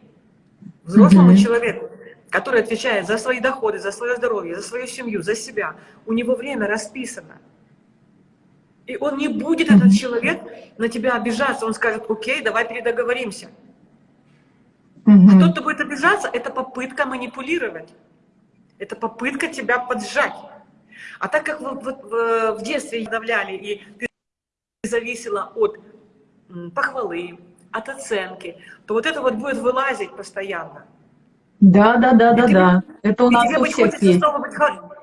Взрослому человеку, который отвечает за свои доходы, за свое здоровье, за свою семью, за себя, у него время расписано. И он не будет, этот человек, на тебя обижаться. Он скажет, окей, давай передоговоримся. Мгм. Тот, кто будет обижаться, это попытка манипулировать. Это попытка тебя поджать. А так как вот, вот, в, в детстве давляли, и ты зависела от похвалы, от оценки, то вот это вот будет вылазить постоянно. Да, да, да, да, тебе- да. Это у И нас у всех есть. быть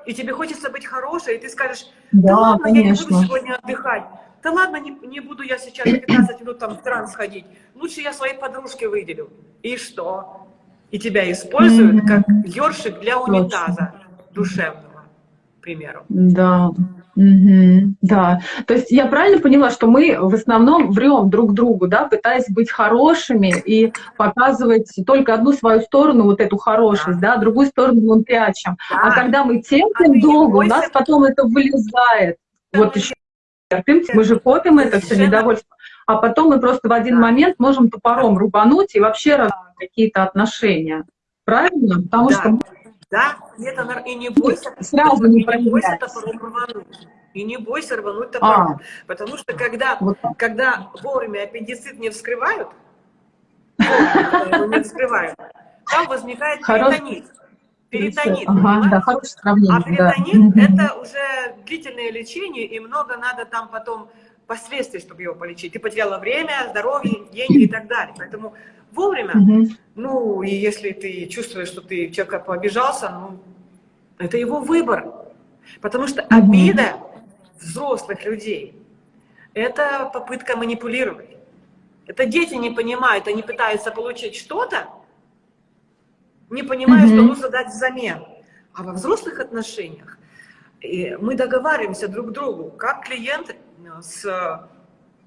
и тебе хочется быть хорошей, и ты скажешь, да, Да, ладно, я не буду конечно. сегодня отдыхать. Да ладно, не, не буду я сейчас 15 минут там в транс ходить. Лучше я своей подружке выделю. И что? И тебя используют как ёршик для унитаза душевного, примеру. Да. Мгм. Да. То есть я правильно поняла, что мы в основном врем друг другу, да, пытаясь быть хорошими и показывать только одну свою сторону, вот эту хорошесть, да, другую сторону мы прячем. А Да. когда мы А терпим не долго, у нас потом это вылезает. Вот мы еще терпим, мы же копим это все недовольство. А потом мы просто в один Да. момент можем топором рубануть и вообще какие-то отношения. Правильно? Потому Да. что Да, и, это, и не бойся, сразу и не не бойся топором рвануть. И не бойся рвануть топором. Потому что когда, Вот так. когда вовремя аппендицит не вскрывают, не вскрывают, там возникает перитонит. Перитонит, Ага, да. А да. перитонит Мгм. это уже длительное лечение, и много надо там потом последствий, чтобы его полечить. Ты потеряла время, здоровье, деньги и так далее. Поэтому вовремя Мгм. ну, и если ты чувствуешь, что ты человека пообижался, ну, это его выбор. Потому что обида взрослых людей – это попытка манипулировать. Это дети не понимают, они пытаются получить что-то, не понимая, что Мгм. нужно дать взамен. А во взрослых отношениях э, мы договариваемся друг к другу, как клиент э, с,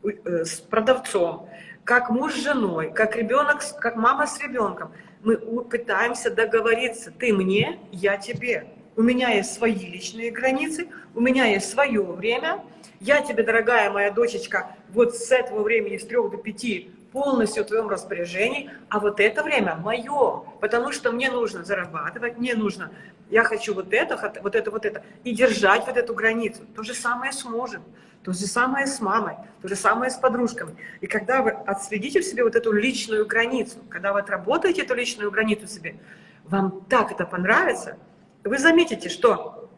э, с продавцом, как муж с женой, как ребенок, как мама с ребенком. Мы пытаемся договориться. Ты мне, я тебе. У меня есть свои личные границы, у меня есть свое время. Я тебе, дорогая моя дочечка, вот с этого времени с трех до пяти полностью в твоем распоряжении, а вот это время мое, потому что мне нужно зарабатывать, мне нужно, я хочу вот это, вот это, вот это, и держать вот эту границу. То же самое с мужем, то же самое с мамой, то же самое с подружками. И когда вы отследите в себе вот эту личную границу, когда вы отработаете эту личную границу себе, вам так это понравится, вы заметите, что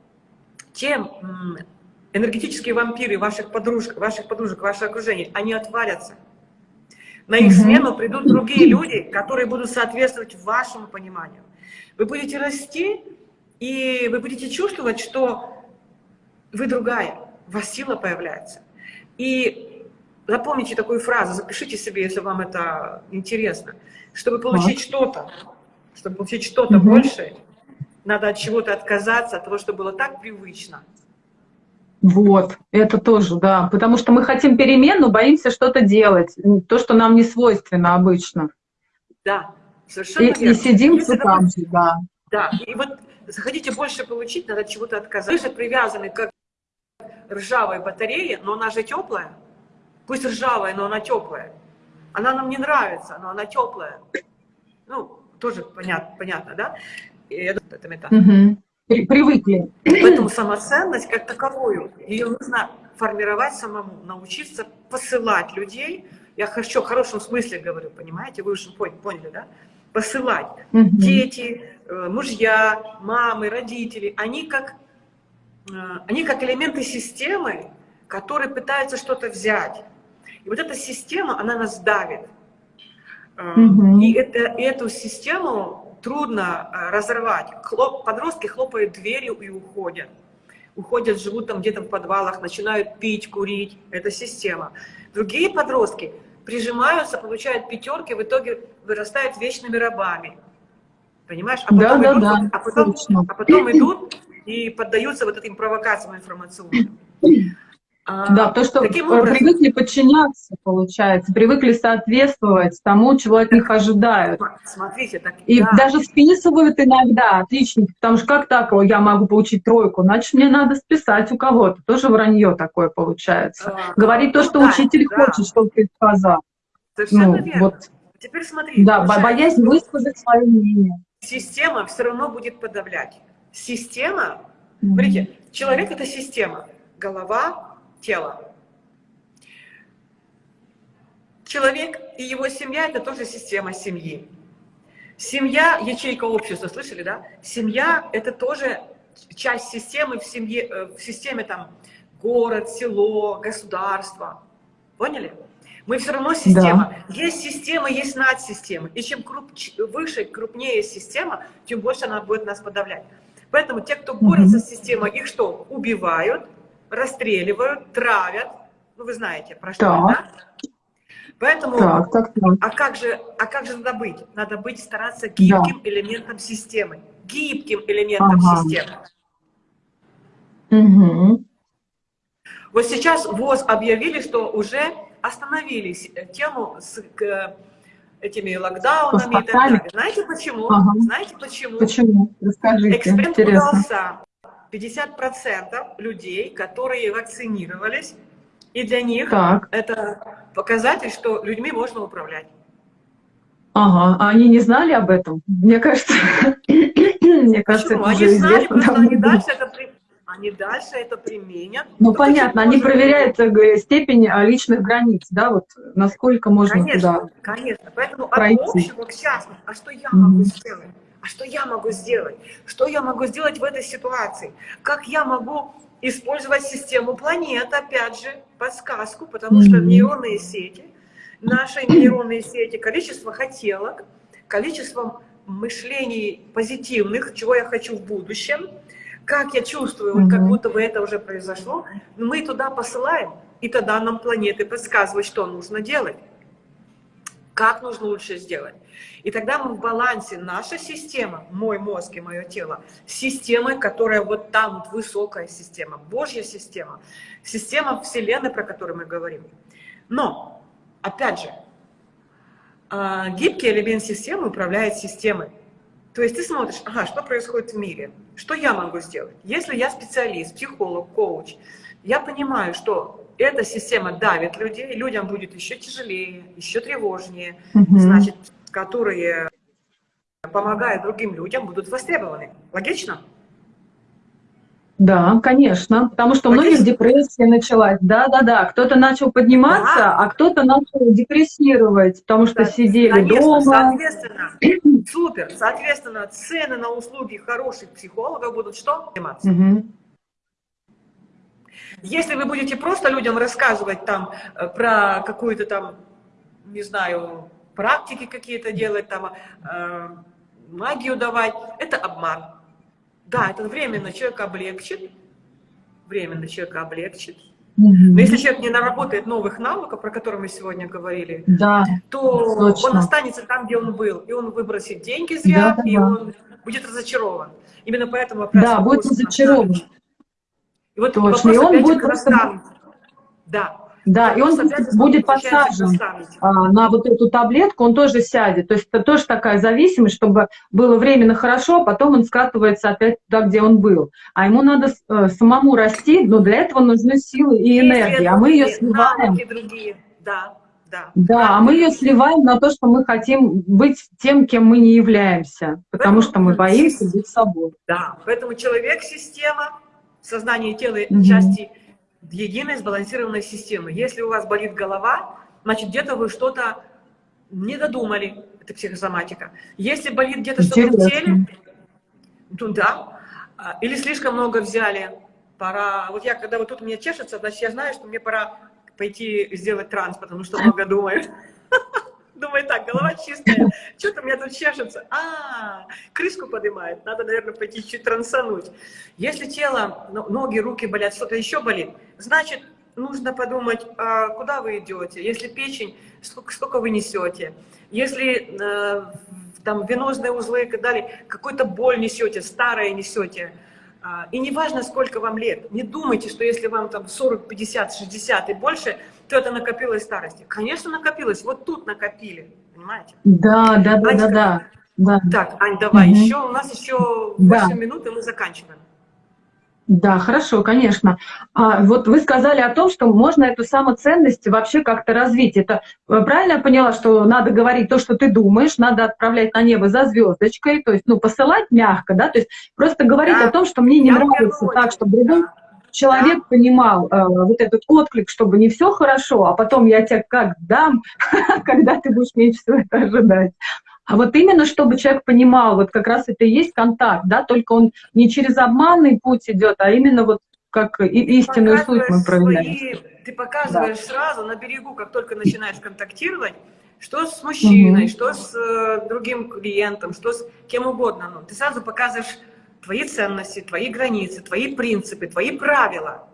те м, энергетические вампиры ваших подружек, ваших подружек, ваше окружение, они отвалятся. На их смену придут другие люди, которые будут соответствовать вашему пониманию. Вы будете расти, и вы будете чувствовать, что вы другая, у вас сила появляется. И запомните такую фразу, запишите себе, если вам это интересно. Чтобы получить что-то, чтобы получить что-то Мгм. большее, надо от чего-то отказаться, от того, что было так привычно. Вот, это тоже, да. Потому что мы хотим перемен, но боимся что-то делать. То, что нам не свойственно обычно. Да, совершенно И, верно. и сидим Если, там же, да. Да, и вот захотите больше получить, надо от чего-то отказаться. Вы же привязаны как ржавой батарея, но она же теплая. Пусть ржавая, но она теплая. Она нам не нравится, но она теплая. Ну, тоже понятно, понятно да? И думаю, это метафора. При- привыкли. Поэтому самоценность как таковую, ее нужно формировать самому, научиться посылать людей. Я хочу в хорошем смысле говорю, понимаете? Вы уже пон- поняли, да? Посылать. Мгм. Дети, э, мужья, мамы, родители, они как, они как элементы системы, которые пытаются что-то взять. И вот эта система, она нас давит. Э, Мгм. И это, и эту систему трудно э, разорвать. Хлоп- подростки хлопают дверью и уходят. Уходят, живут там где-то в подвалах, начинают пить, курить. Это система. Другие подростки прижимаются, получают пятерки, в итоге вырастают вечными рабами. Понимаешь? А Да, да, идут, да, вот- а, потом, а потом идут и поддаются вот этим провокациям информационным. А, Да, то, что таким э, образом, привыкли подчиняться, получается, привыкли соответствовать тому, чего от них ожидают. см- смотрите, так, И да, даже списывают иногда отличники, потому что как так о, я могу получить тройку, значит, мне надо списать у кого-то. Тоже вранье такое получается. а, Говорить то, что да, учитель да, хочет, чтобы ты сказал. Совершенно Ну, верно. вот, Теперь смотри, да, бо- получается, боязнь высказать свое мнение. система все равно будет подавлять. Система, смотрите, человек это система, голова, тело. Человек и его семья это тоже система семьи. Семья, ячейка общества, слышали, да? Семья это тоже часть системы в семье, э, в системе там город, село, государство. Поняли? Мы все равно система. Есть система, есть надсистема. И чем круп- выше, крупнее система, тем больше она будет нас подавлять. Поэтому те, кто борется с системой, их что? Убивают, расстреливают, травят. Ну, вы знаете, про что да? Поэтому, Так, так, так. а как же, а как же надо быть? Надо быть, стараться гибким элементом системы. Гибким элементом Ага. системы. Мгм. Вот сейчас ВОЗ объявили, что уже остановились тему с к- этими локдаунами и так далее. Знаете почему? Ага. Знаете почему? Почему? Расскажите, Эксперимент интересно. удался. 50% людей, которые вакцинировались, и для них Так, это показатель, что людьми можно управлять. ага. А они не знали об этом? Мне кажется, мне кажется, Почему? это Они уже знали, известно. просто они дальше это, они дальше это применят. Ну, понятно, они проверяют э, степень а, личных границ, да, вот насколько можно Конечно, туда. конечно. Поэтому пройти. от общего к частному. А что я Мгм. могу сделать? А что я могу сделать? Что я могу сделать в этой ситуации? Как я могу использовать систему планет, опять же, подсказку, потому что Мгм. нейронные сети, наши нейронные сети, количество хотелок, количество мышлений позитивных, чего я хочу в будущем, как я чувствую, вот как будто бы это уже произошло, мы туда посылаем, и тогда нам планеты подсказывают, что нужно делать как нужно лучше сделать. И тогда мы в балансе, наша система, мой мозг и мое тело, с системой, которая вот там, высокая система, Божья система, система Вселенной, про которую мы говорим. Но, опять же, а, гибкий элемент системы управляет системой. То есть ты смотришь, ага, что происходит в мире, что я могу сделать. Если я специалист, психолог, коуч, я понимаю, что эта система давит людей, людям будет еще тяжелее, еще тревожнее, Мгм. значит, которые помогают другим людям, будут востребованы. Логично? Да, конечно, потому что у многих депрессия началась. Да, да, да. Кто-то начал подниматься, Да. а кто-то начал депрессировать, потому что Да, сидели Конечно, дома. соответственно, супер, соответственно, цены на услуги хороших психологов будут что? Подниматься. Мгм. Если вы будете просто людям рассказывать там э, про какую-то там, не знаю, практики какие-то делать, там э, магию давать, это обман. Да, это временно человека облегчит, временно человека облегчит. Но если человек не наработает новых навыков, про которые мы сегодня говорили, Да, то Точно. он останется там, где он был, и он выбросит деньги зря, Да, да, и да. он будет разочарован. Именно поэтому вопрос да, будет разочарован. И вот Точно. вопрос И он будет просто-. Да. Да, и он будет наставнику. а, на вот эту таблетку, он тоже сядет. То есть это тоже такая зависимость, чтобы было временно хорошо, а потом он скатывается опять туда, где он был. А ему надо э, самому расти, но для этого нужны силы и энергия, а мы ее сливаем. да. Да, Да, а мы ее сливаем на то, что мы хотим быть тем, кем мы не являемся, потому что мы боимся быть собой. Да, поэтому человек-система, сознание и тело Мгм. части единой сбалансированной системы. Если у вас болит голова, значит где-то вы что-то не додумали, это психосоматика. Если болит где-то что-то в теле, ну да, А, или слишком много взяли, пора, вот я, когда вот тут у меня чешется, значит я знаю, что мне пора пойти сделать транс, потому что много думаю. Думаю, так, голова чистая, что-то у меня тут чешется. А, крышку поднимает, надо, наверное, пойти чуть трансануть. Если тело, ну, ноги, руки болят, что-то еще болит, значит, нужно подумать, а куда вы идете. Если печень, сколько, сколько вы несете. Если э, там венозные узлы и так далее, какую-то боль несете, старое несете. А, И не важно, сколько вам лет. Не думайте, что если вам там 40, 50, 60 и больше, то это накопилось старости. Конечно, накопилось. Вот тут накопили. Понимаете? Да, да, да, да, да. да. Так, Ань, давай. Мгм. Еще у нас еще Да. 8 минут, и мы заканчиваем. Да, хорошо, конечно. А, вот вы сказали о том, что можно эту самоценность вообще как-то развить. Это э, правильно я поняла, что надо говорить то, что ты думаешь, надо отправлять на небо за звездочкой, то есть, ну, посылать мягко, да, то есть просто говорить Да. о том, что мне не Я нравится так, чтобы другой да. Человек понимал э, вот этот отклик, чтобы не все хорошо, а потом я тебе как дам, когда ты будешь меньше всего это ожидать. А вот именно, чтобы человек понимал, вот как раз это и есть контакт, да, только он не через обманный путь идет, а именно вот как истинную суть мы проявляем. свои- ты показываешь сразу на берегу, как только начинаешь контактировать, что с мужчиной, Мгм. что с э, другим клиентом, что с кем угодно. Ну, ты сразу показываешь твои ценности, твои границы, твои принципы, твои правила.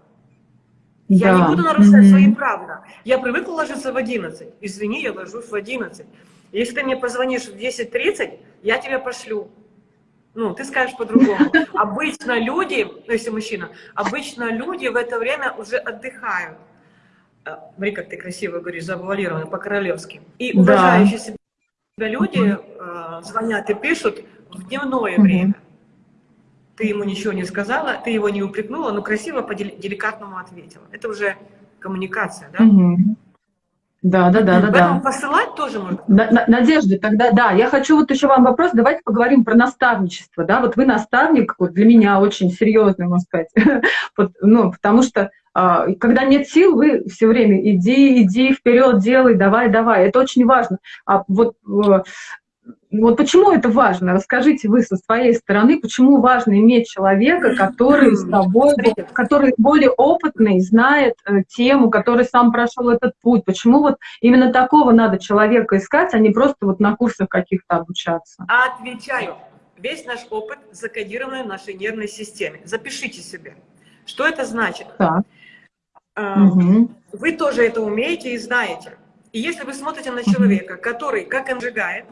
Я не Да. буду нарушать Мгм. свои правила. Я привыкла ложиться в 11. Извини, я ложусь в 11. Если ты мне позвонишь в 10.30, я тебя пошлю. Ну, ты скажешь по-другому. Обычно люди, ну, если мужчина, обычно люди в это время уже отдыхают. Э, Смотри, как ты красиво говоришь, завуалированно, по-королевски. И Да. уважающие себя люди э, звонят и пишут в дневное Мгм. время. Ты ему ничего не сказала, ты его не упрекнула, но красиво по-деликатному ответила. Это уже коммуникация, да? Мгм. Да, да, да, да, Поэтому да. посылать тоже можно. На- на- Надежда, тогда да, я хочу вот еще вам вопрос, давайте поговорим про наставничество, да, вот вы наставник, вот для меня очень серьезный, можно сказать, ну, потому что а, когда нет сил, вы все время иди, иди вперед, делай, давай, давай, это очень важно. А вот, э, вот почему это важно? Расскажите вы со своей стороны, почему важно иметь человека, который с тобой, который более опытный, знает э, тему, который сам прошел этот путь. Почему вот именно такого надо человека искать, а не просто вот на курсах каких-то обучаться? Отвечаю. Весь наш опыт закодирован в нашей нервной системе. Запишите себе. Что это значит? Так. А, Мгм. Вы тоже это умеете и знаете. И если вы смотрите на человека, который, как он сжигает,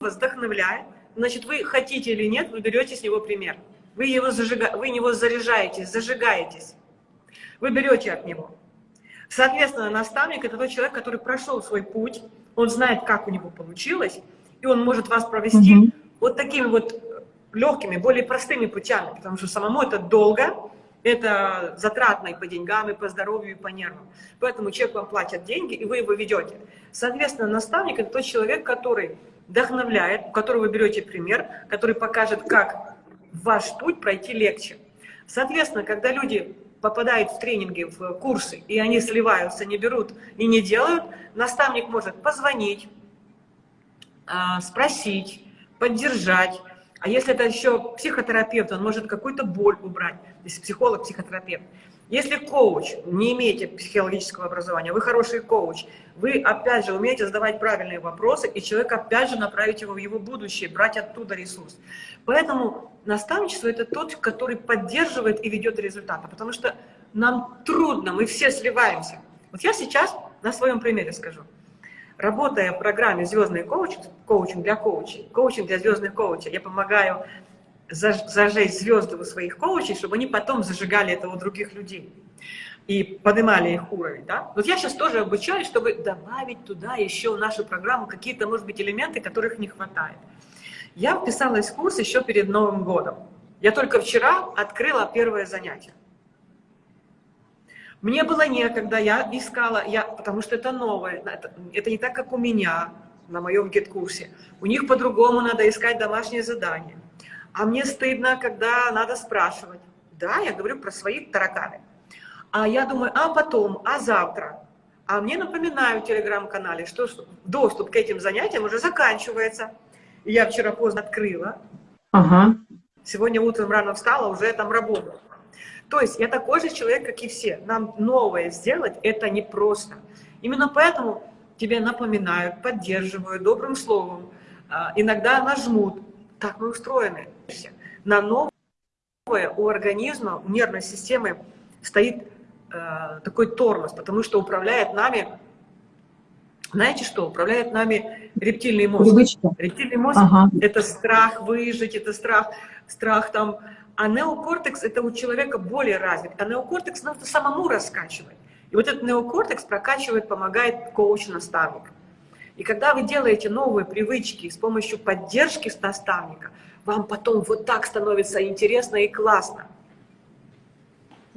вдохновляет, значит, вы хотите или нет, вы берете с него пример. Вы его, зажига... вы него заряжаетесь, зажигаетесь. Вы берете от него. Соответственно, наставник – это тот человек, который прошел свой путь, он знает, как у него получилось, и он может вас провести Мгм. вот такими вот легкими, более простыми путями, потому что самому это долго, это затратно и по деньгам, и по здоровью, и по нервам. Поэтому человек вам платит деньги, и вы его ведете. Соответственно, наставник – это тот человек, который вдохновляет, у которого вы берете пример, который покажет, как ваш путь пройти легче. Соответственно, когда люди попадают в тренинги, в курсы, и они сливаются, не берут и не делают, наставник может позвонить, а, спросить, поддержать. А если это еще психотерапевт, он может какую-то боль убрать, если психолог, психотерапевт. Если коуч, не имеете психологического образования, вы хороший коуч, вы опять же умеете задавать правильные вопросы, и человек опять же направить его в его будущее, брать оттуда ресурс. Поэтому наставничество – это тот, который поддерживает и ведет результаты, потому что нам трудно, мы все сливаемся. Вот я сейчас на своем примере скажу. Работая в программе «Звездный коучинг», коучинг для коучей, коучинг для звездных коучей, я помогаю зажечь звезды у своих коучей, чтобы они потом зажигали это у других людей и поднимали их уровень. Да? Вот я сейчас тоже обучаюсь, чтобы добавить туда еще в нашу программу какие-то, может быть, элементы, которых не хватает. Я вписалась в курс еще перед Новым годом. Я только вчера открыла первое занятие. Мне было некогда, я искала, я, потому что это новое, это, это не так, как у меня на моем гид-курсе. У них по-другому надо искать домашнее задание. А мне стыдно, когда надо спрашивать. Да, я говорю про свои тараканы. А я думаю, а потом, а завтра? А мне напоминают в телеграм-канале, что доступ к этим занятиям уже заканчивается. И я вчера поздно открыла. Ага. Сегодня утром рано встала, уже там работаю. То есть я такой же человек, как и все. Нам новое сделать это непросто. Именно поэтому тебе напоминают, поддерживают добрым словом, а, иногда нажмут. Так мы устроены. На новое у организма, у нервной системы стоит э, такой тормоз, потому что управляет нами, знаете что, управляет нами рептильный мозг. Привычка. Рептильный мозг ага. — это страх выжить, это страх, страх там а неокортекс это у человека более развит, а неокортекс надо самому раскачивать. И вот этот неокортекс прокачивает, помогает коуч-наставник. И когда вы делаете новые привычки с помощью поддержки наставника, вам потом вот так становится интересно и классно.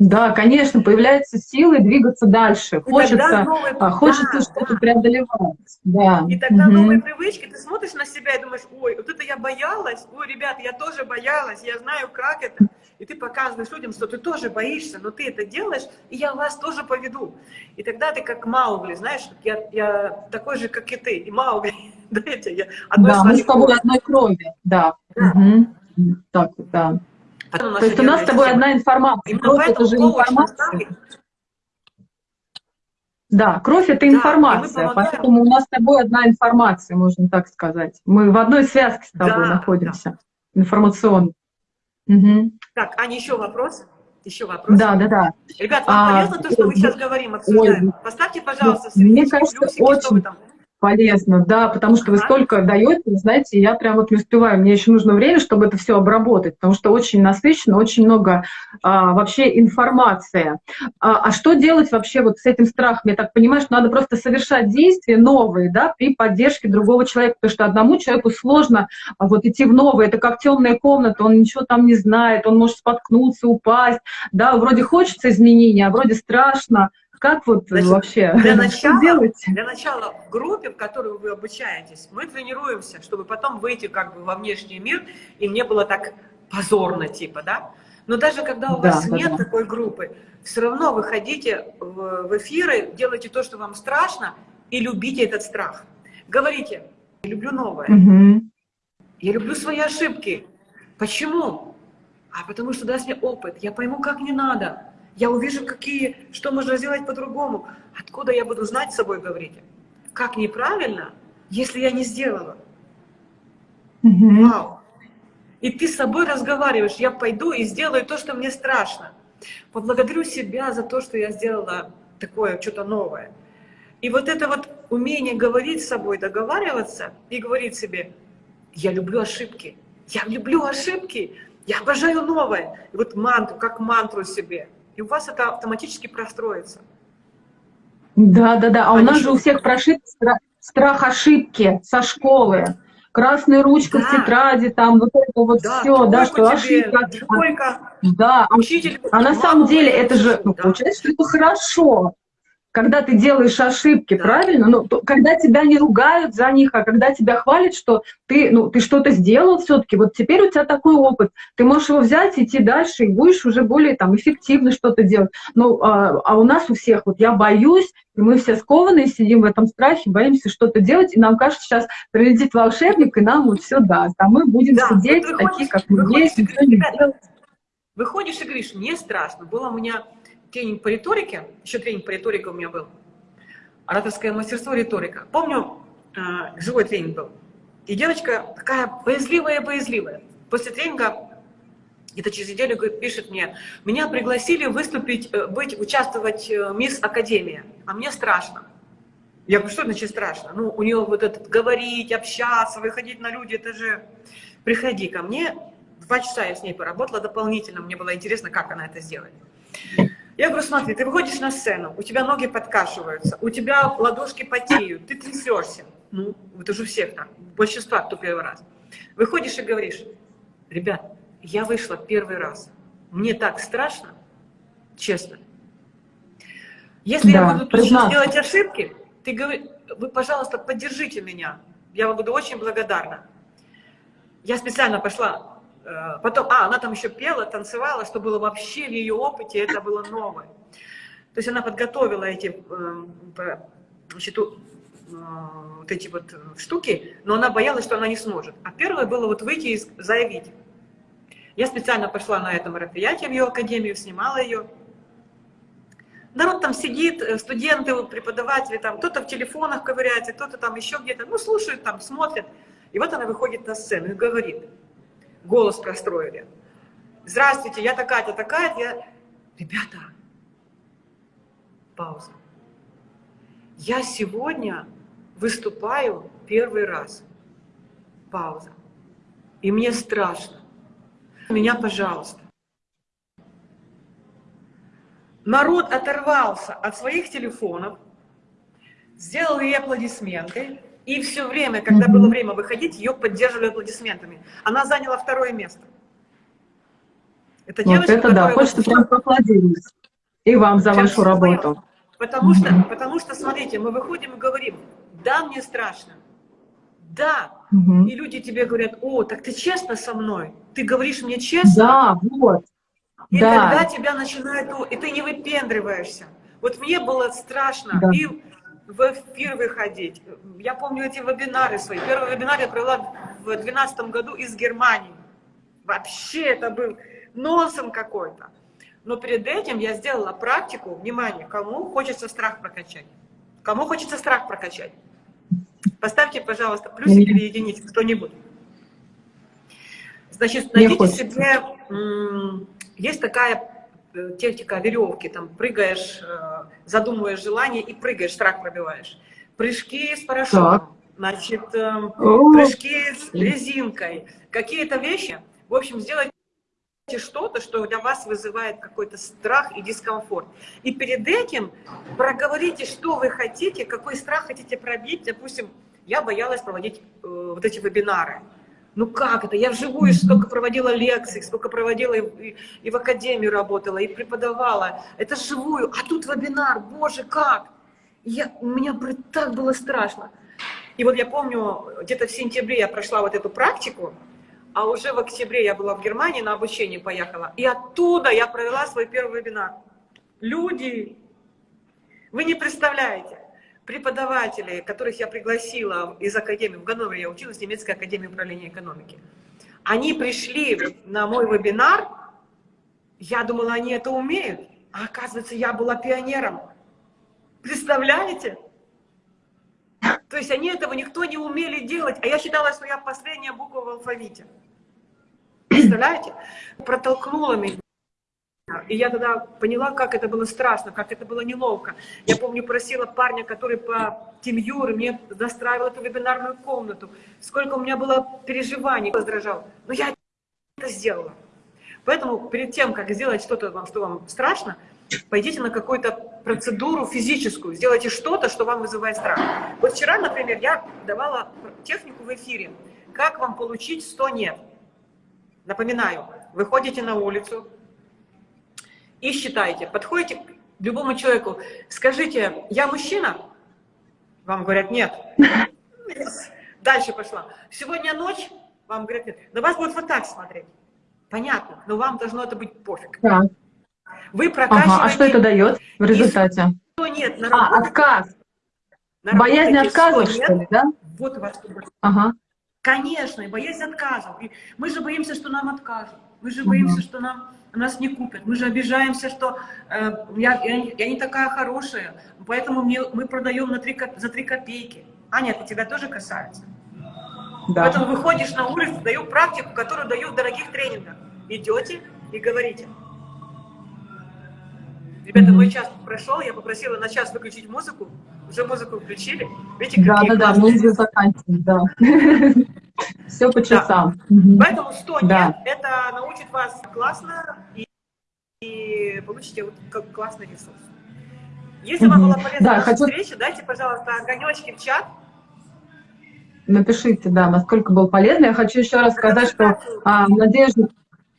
Да, конечно, появляются силы двигаться дальше. И хочется, новые... А, хочется да, что-то да. преодолевать. Да. И тогда угу. новые привычки, ты смотришь на себя и думаешь, ой, вот это я боялась, ой, ребят, я тоже боялась, я знаю, как это. И ты показываешь людям, что ты тоже боишься, но ты это делаешь, и я вас тоже поведу. И тогда ты как Маугли, знаешь, я, я такой же, как и ты, и Маугли. Знаете, я да, мы с тобой одной крови, да. да. Угу. Так, да. То есть у нас с тобой одна информация. Кровь — это же информация. Да, кровь — это информация, да, поэтому у нас с тобой одна информация, можно так сказать. Мы в одной связке с тобой да, находимся, да. информационной. Угу. Так, Аня, еще вопрос? Еще вопрос? Да, да, да. Ребят, вам а, полезно то, что мы сейчас говорим, обсуждаем? Ой, Поставьте, пожалуйста, мне кажется, плюсики, очень, что вы там Полезно, да, потому что вы столько даете, знаете, я прям вот не успеваю, мне еще нужно время, чтобы это все обработать, потому что очень насыщенно, очень много а, вообще информации. А, а что делать вообще вот с этим страхом? Я так понимаю, что надо просто совершать действия новые, да, при поддержке другого человека, потому что одному человеку сложно а, вот идти в новое, это как темная комната, он ничего там не знает, он может споткнуться, упасть, да, вроде хочется изменения, а вроде страшно, как вот Значит, вообще для начала, делать? Для начала в группе, в которой вы обучаетесь, мы тренируемся, чтобы потом выйти как бы во внешний мир, и мне было так позорно, типа, да? Но даже когда у да, вас да, нет да. такой группы, все равно выходите в, в эфиры, делайте то, что вам страшно, и любите этот страх. Говорите, я люблю новое, угу. я люблю свои ошибки. Почему? А потому что даст мне опыт, я пойму, как не надо. Я увижу, какие, что можно сделать по-другому. Откуда я буду знать с собой, говорите? Как неправильно, если я не сделала? Mm Вау! И ты с собой разговариваешь, я пойду и сделаю то, что мне страшно. Поблагодарю себя за то, что я сделала такое, что-то новое. И вот это вот умение говорить с собой, договариваться и говорить себе, я люблю ошибки, я люблю ошибки, я обожаю новое. И вот мантру, как мантру себе – и у вас это автоматически простроится. Да, да, да. А, а у нас же у всех прошит страх, страх ошибки со школы. Красная ручка да. в тетради, там вот это вот да, все, да, что тебе, ошибка. Тройка. Да, учитель. А на самом деле это же, ну, да. получается, что это хорошо когда ты делаешь ошибки, да. правильно? Ну, то, когда тебя не ругают за них, а когда тебя хвалят, что ты, ну, ты что-то сделал все-таки, вот теперь у тебя такой опыт, ты можешь его взять, идти дальше, и будешь уже более там эффективно что-то делать. Ну, а, а у нас у всех, вот я боюсь, и мы все скованные сидим в этом страхе, боимся что-то делать, и нам кажется, сейчас прилетит волшебник, и нам вот все даст, а мы будем да, сидеть такие, как мы есть, не. Выходишь и говоришь, мне страшно. Было у меня тренинг по риторике, еще тренинг по риторике у меня был, ораторское мастерство, риторика. Помню, э, живой тренинг был. И девочка такая боязливая-боязливая. После тренинга, где-то через неделю говорит, пишет мне, меня пригласили выступить, э, быть, участвовать в Мисс Академия, а мне страшно. Я говорю, что значит страшно? Ну, у нее вот этот говорить, общаться, выходить на люди, это же... Приходи ко мне. Два часа я с ней поработала дополнительно, мне было интересно, как она это сделает. Я говорю, смотри, ты выходишь на сцену, у тебя ноги подкашиваются, у тебя ладошки потеют, ты трясешься. Ну, это же у всех так, большинства, кто первый раз. Выходишь и говоришь, ребят, я вышла первый раз, мне так страшно, честно. Если я Да, буду тут сейчас признаться. делать ошибки, ты говори, вы, пожалуйста, поддержите меня. Я вам буду очень благодарна. Я специально пошла, потом, а, она там еще пела, танцевала, что было вообще в ее опыте, это было новое. То есть она подготовила эти, э, по- значит, э, вот эти вот э, штуки, но она боялась, что она не сможет. А первое было вот выйти и заявить. Я специально пошла на это мероприятие в ее академию, снимала ее. Народ там сидит, э, студенты, преподаватели, там кто-то в телефонах ковыряется, кто-то там еще где-то, ну, слушают там, смотрят. И вот она выходит на сцену и говорит, голос простроили. Здравствуйте, я такая-то, такая-то, я... Ребята, пауза. Я сегодня выступаю первый раз. Пауза. И мне страшно. Меня, пожалуйста. Народ оторвался от своих телефонов, сделал ей аплодисменты, и все время, когда было время выходить, ее поддерживали аплодисментами. Она заняла второе место. Это Вот девочка, это да, хочется прям поаплодировать. И вам за вашу работу. поняла. Потому что, потому что, смотрите, мы выходим и говорим, да, мне страшно, да. Мгм. И люди тебе говорят, о, так ты честно со мной? Ты говоришь мне честно? Да, вот. И да. тогда тебя начинают, и ты не выпендриваешься. Вот мне было страшно Да. и в эфир выходить. Я помню эти вебинары свои. Первый вебинар я провела в 2012 году из Германии. Вообще это был нонсен какой-то. Но перед этим я сделала практику, внимание, кому хочется страх прокачать. Кому хочется страх прокачать? Поставьте, пожалуйста, плюсик или единицу, кто-нибудь. Значит, найдите себе, есть такая техника веревки, там прыгаешь, э, задумываешь желание и прыгаешь, страх пробиваешь. Прыжки с парашютом, Так. значит, эм, прыжки с резинкой, какие-то вещи. В общем, сделайте что-то, что для вас вызывает какой-то страх и дискомфорт. И перед этим проговорите, что вы хотите, какой страх хотите пробить. Допустим, я боялась проводить э, вот эти вебинары. Ну как это? Я вживую столько проводила лекций, столько проводила и, и- и в академии работала, и преподавала. Это живую. А тут вебинар, боже, как? Я, у меня так было страшно. И вот я помню, где-то в сентябре я прошла вот эту практику, а уже в октябре я была в Германии на обучение поехала. И оттуда я провела свой первый вебинар. Люди, вы не представляете, преподаватели, которых я пригласила из Академии, в Ганновере я училась, немецкой Академии управления экономики, они пришли на мой вебинар, я думала, они это умеют, а оказывается, я была пионером. Представляете? То есть они этого никто не умели делать, а я считала, что я последняя буква в алфавите. Представляете? Протолкнула меня. И я тогда поняла, как это было страшно, как это было неловко. Я помню, просила парня, который по TeamViewer мне настраивал эту вебинарную комнату. Сколько у меня было переживаний, раздражал. Но я это сделала. Поэтому перед тем, как сделать что-то, вам, что вам страшно, пойдите на какую-то процедуру физическую, сделайте что-то, что вам вызывает страх. Вот вчера, например, я давала технику в эфире. Как вам получить 100 «нет»? Напоминаю, выходите на улицу и считайте, подходите к любому человеку, скажите, я мужчина? Вам говорят, нет. Дальше пошла. Сегодня ночь? Вам говорят, нет. На вас будут вот так смотреть. Понятно, но вам должно это быть пофиг. Так. Вы прокачиваете... Ага, а что это дает в результате? Что нет, на А, работе- отказ. на Боязнь отказа, что что ли, да? Вот у вас. Ага. Конечно, и боязнь отказов. И мы же боимся, что нам откажут. Мы же боимся, Мгм. что нам, нас не купят. Мы же обижаемся, что э, я, я, не- я не такая хорошая, поэтому мне, мы продаем на три, коп- за три копейки. Аня, это тебя тоже касается. Да. Поэтому выходишь на улицу, даю практику, которую даю в дорогих тренингах. Идете и говорите. Ребята, мой час прошел, я попросила на час выключить музыку. Уже музыку включили. Видите, Да, какие да, да, классные мы уже заканчиваем, да. Все по часам. Мгм. Поэтому 100 Да. нет, это научит вас классно и, и получите вот как классный ресурс. Если вам была полезна Да, наша хочу- встреча, дайте, пожалуйста, огонечки в чат. Напишите, да, насколько был полезно. Я хочу еще раз сказать, что а, Надежда,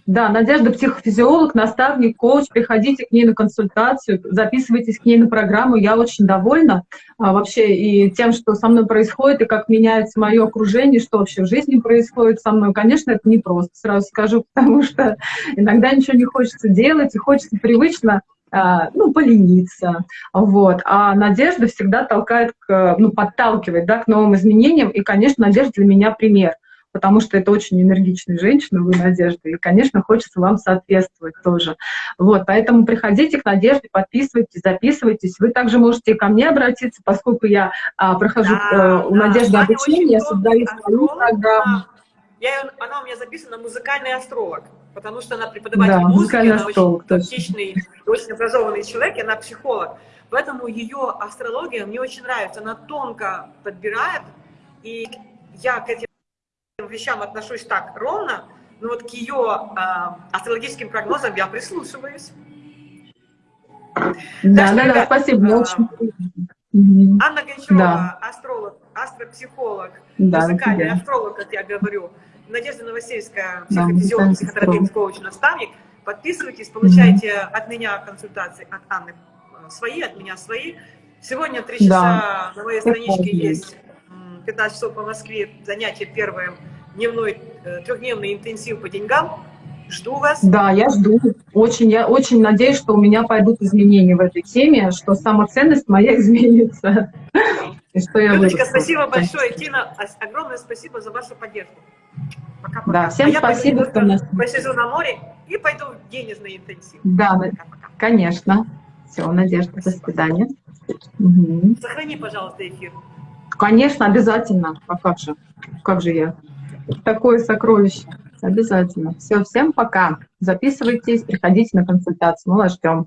Да, Надежда психофизиолог, наставник, коуч. Приходите к ней на консультацию, записывайтесь к ней на программу. Я очень довольна а, вообще и тем, что со мной происходит, и как меняется мое окружение, что вообще в жизни происходит со мной. Конечно, это не просто, сразу скажу, потому что иногда ничего не хочется делать, и хочется привычно а, ну, полениться, вот. А надежда всегда толкает, к, ну, подталкивает, да, к новым изменениям, и, конечно, надежда для меня пример потому что это очень энергичная женщина, вы, Надежда, и, конечно, хочется вам соответствовать тоже. Вот, поэтому приходите к Надежде, подписывайтесь, записывайтесь. Вы также можете ко мне обратиться, поскольку я а, прохожу да, э, у да, Надежды обучение, я создаю свою программу. Я, она у меня записана музыкальный астролог, потому что она преподаватель да, музыки, она очень тактичный, очень образованный человек, и она психолог. Поэтому ее астрология мне очень нравится, она тонко подбирает, и я к этим вещам отношусь так ровно, но вот к ее э, астрологическим прогнозам я прислушиваюсь. Да, что, да, ребят, да, спасибо, э, очень Анна Гончарова, да. астролог, астропсихолог, да, музыкальный астролог, как я говорю, Надежда Новосельская, психофизиолог, да, психотерапевт, коуч, наставник. Подписывайтесь, получайте mm от меня консультации, от Анны э, свои, от меня свои. Сегодня 3 часа да. на моей страничке есть 15 часов по Москве, занятие первое, дневной, э, трехдневный интенсив по деньгам. Жду вас. Да, я жду. Очень, я очень надеюсь, что у меня пойдут изменения в этой теме, что самоценность моя изменится. И что я Людочка, спасибо большое. Тина, огромное спасибо за вашу поддержку. Пока-пока. Да, всем а спасибо, что нас... посижу на море и пойду в денежный интенсив. Да, Пока -пока. конечно. Все, Надежда, спасибо. до свидания. Угу. Сохрани, пожалуйста, эфир. Конечно, обязательно. А как же? Как же я? Такое сокровище. Обязательно. Все, всем пока. Записывайтесь, приходите на консультацию. Мы вас ждем.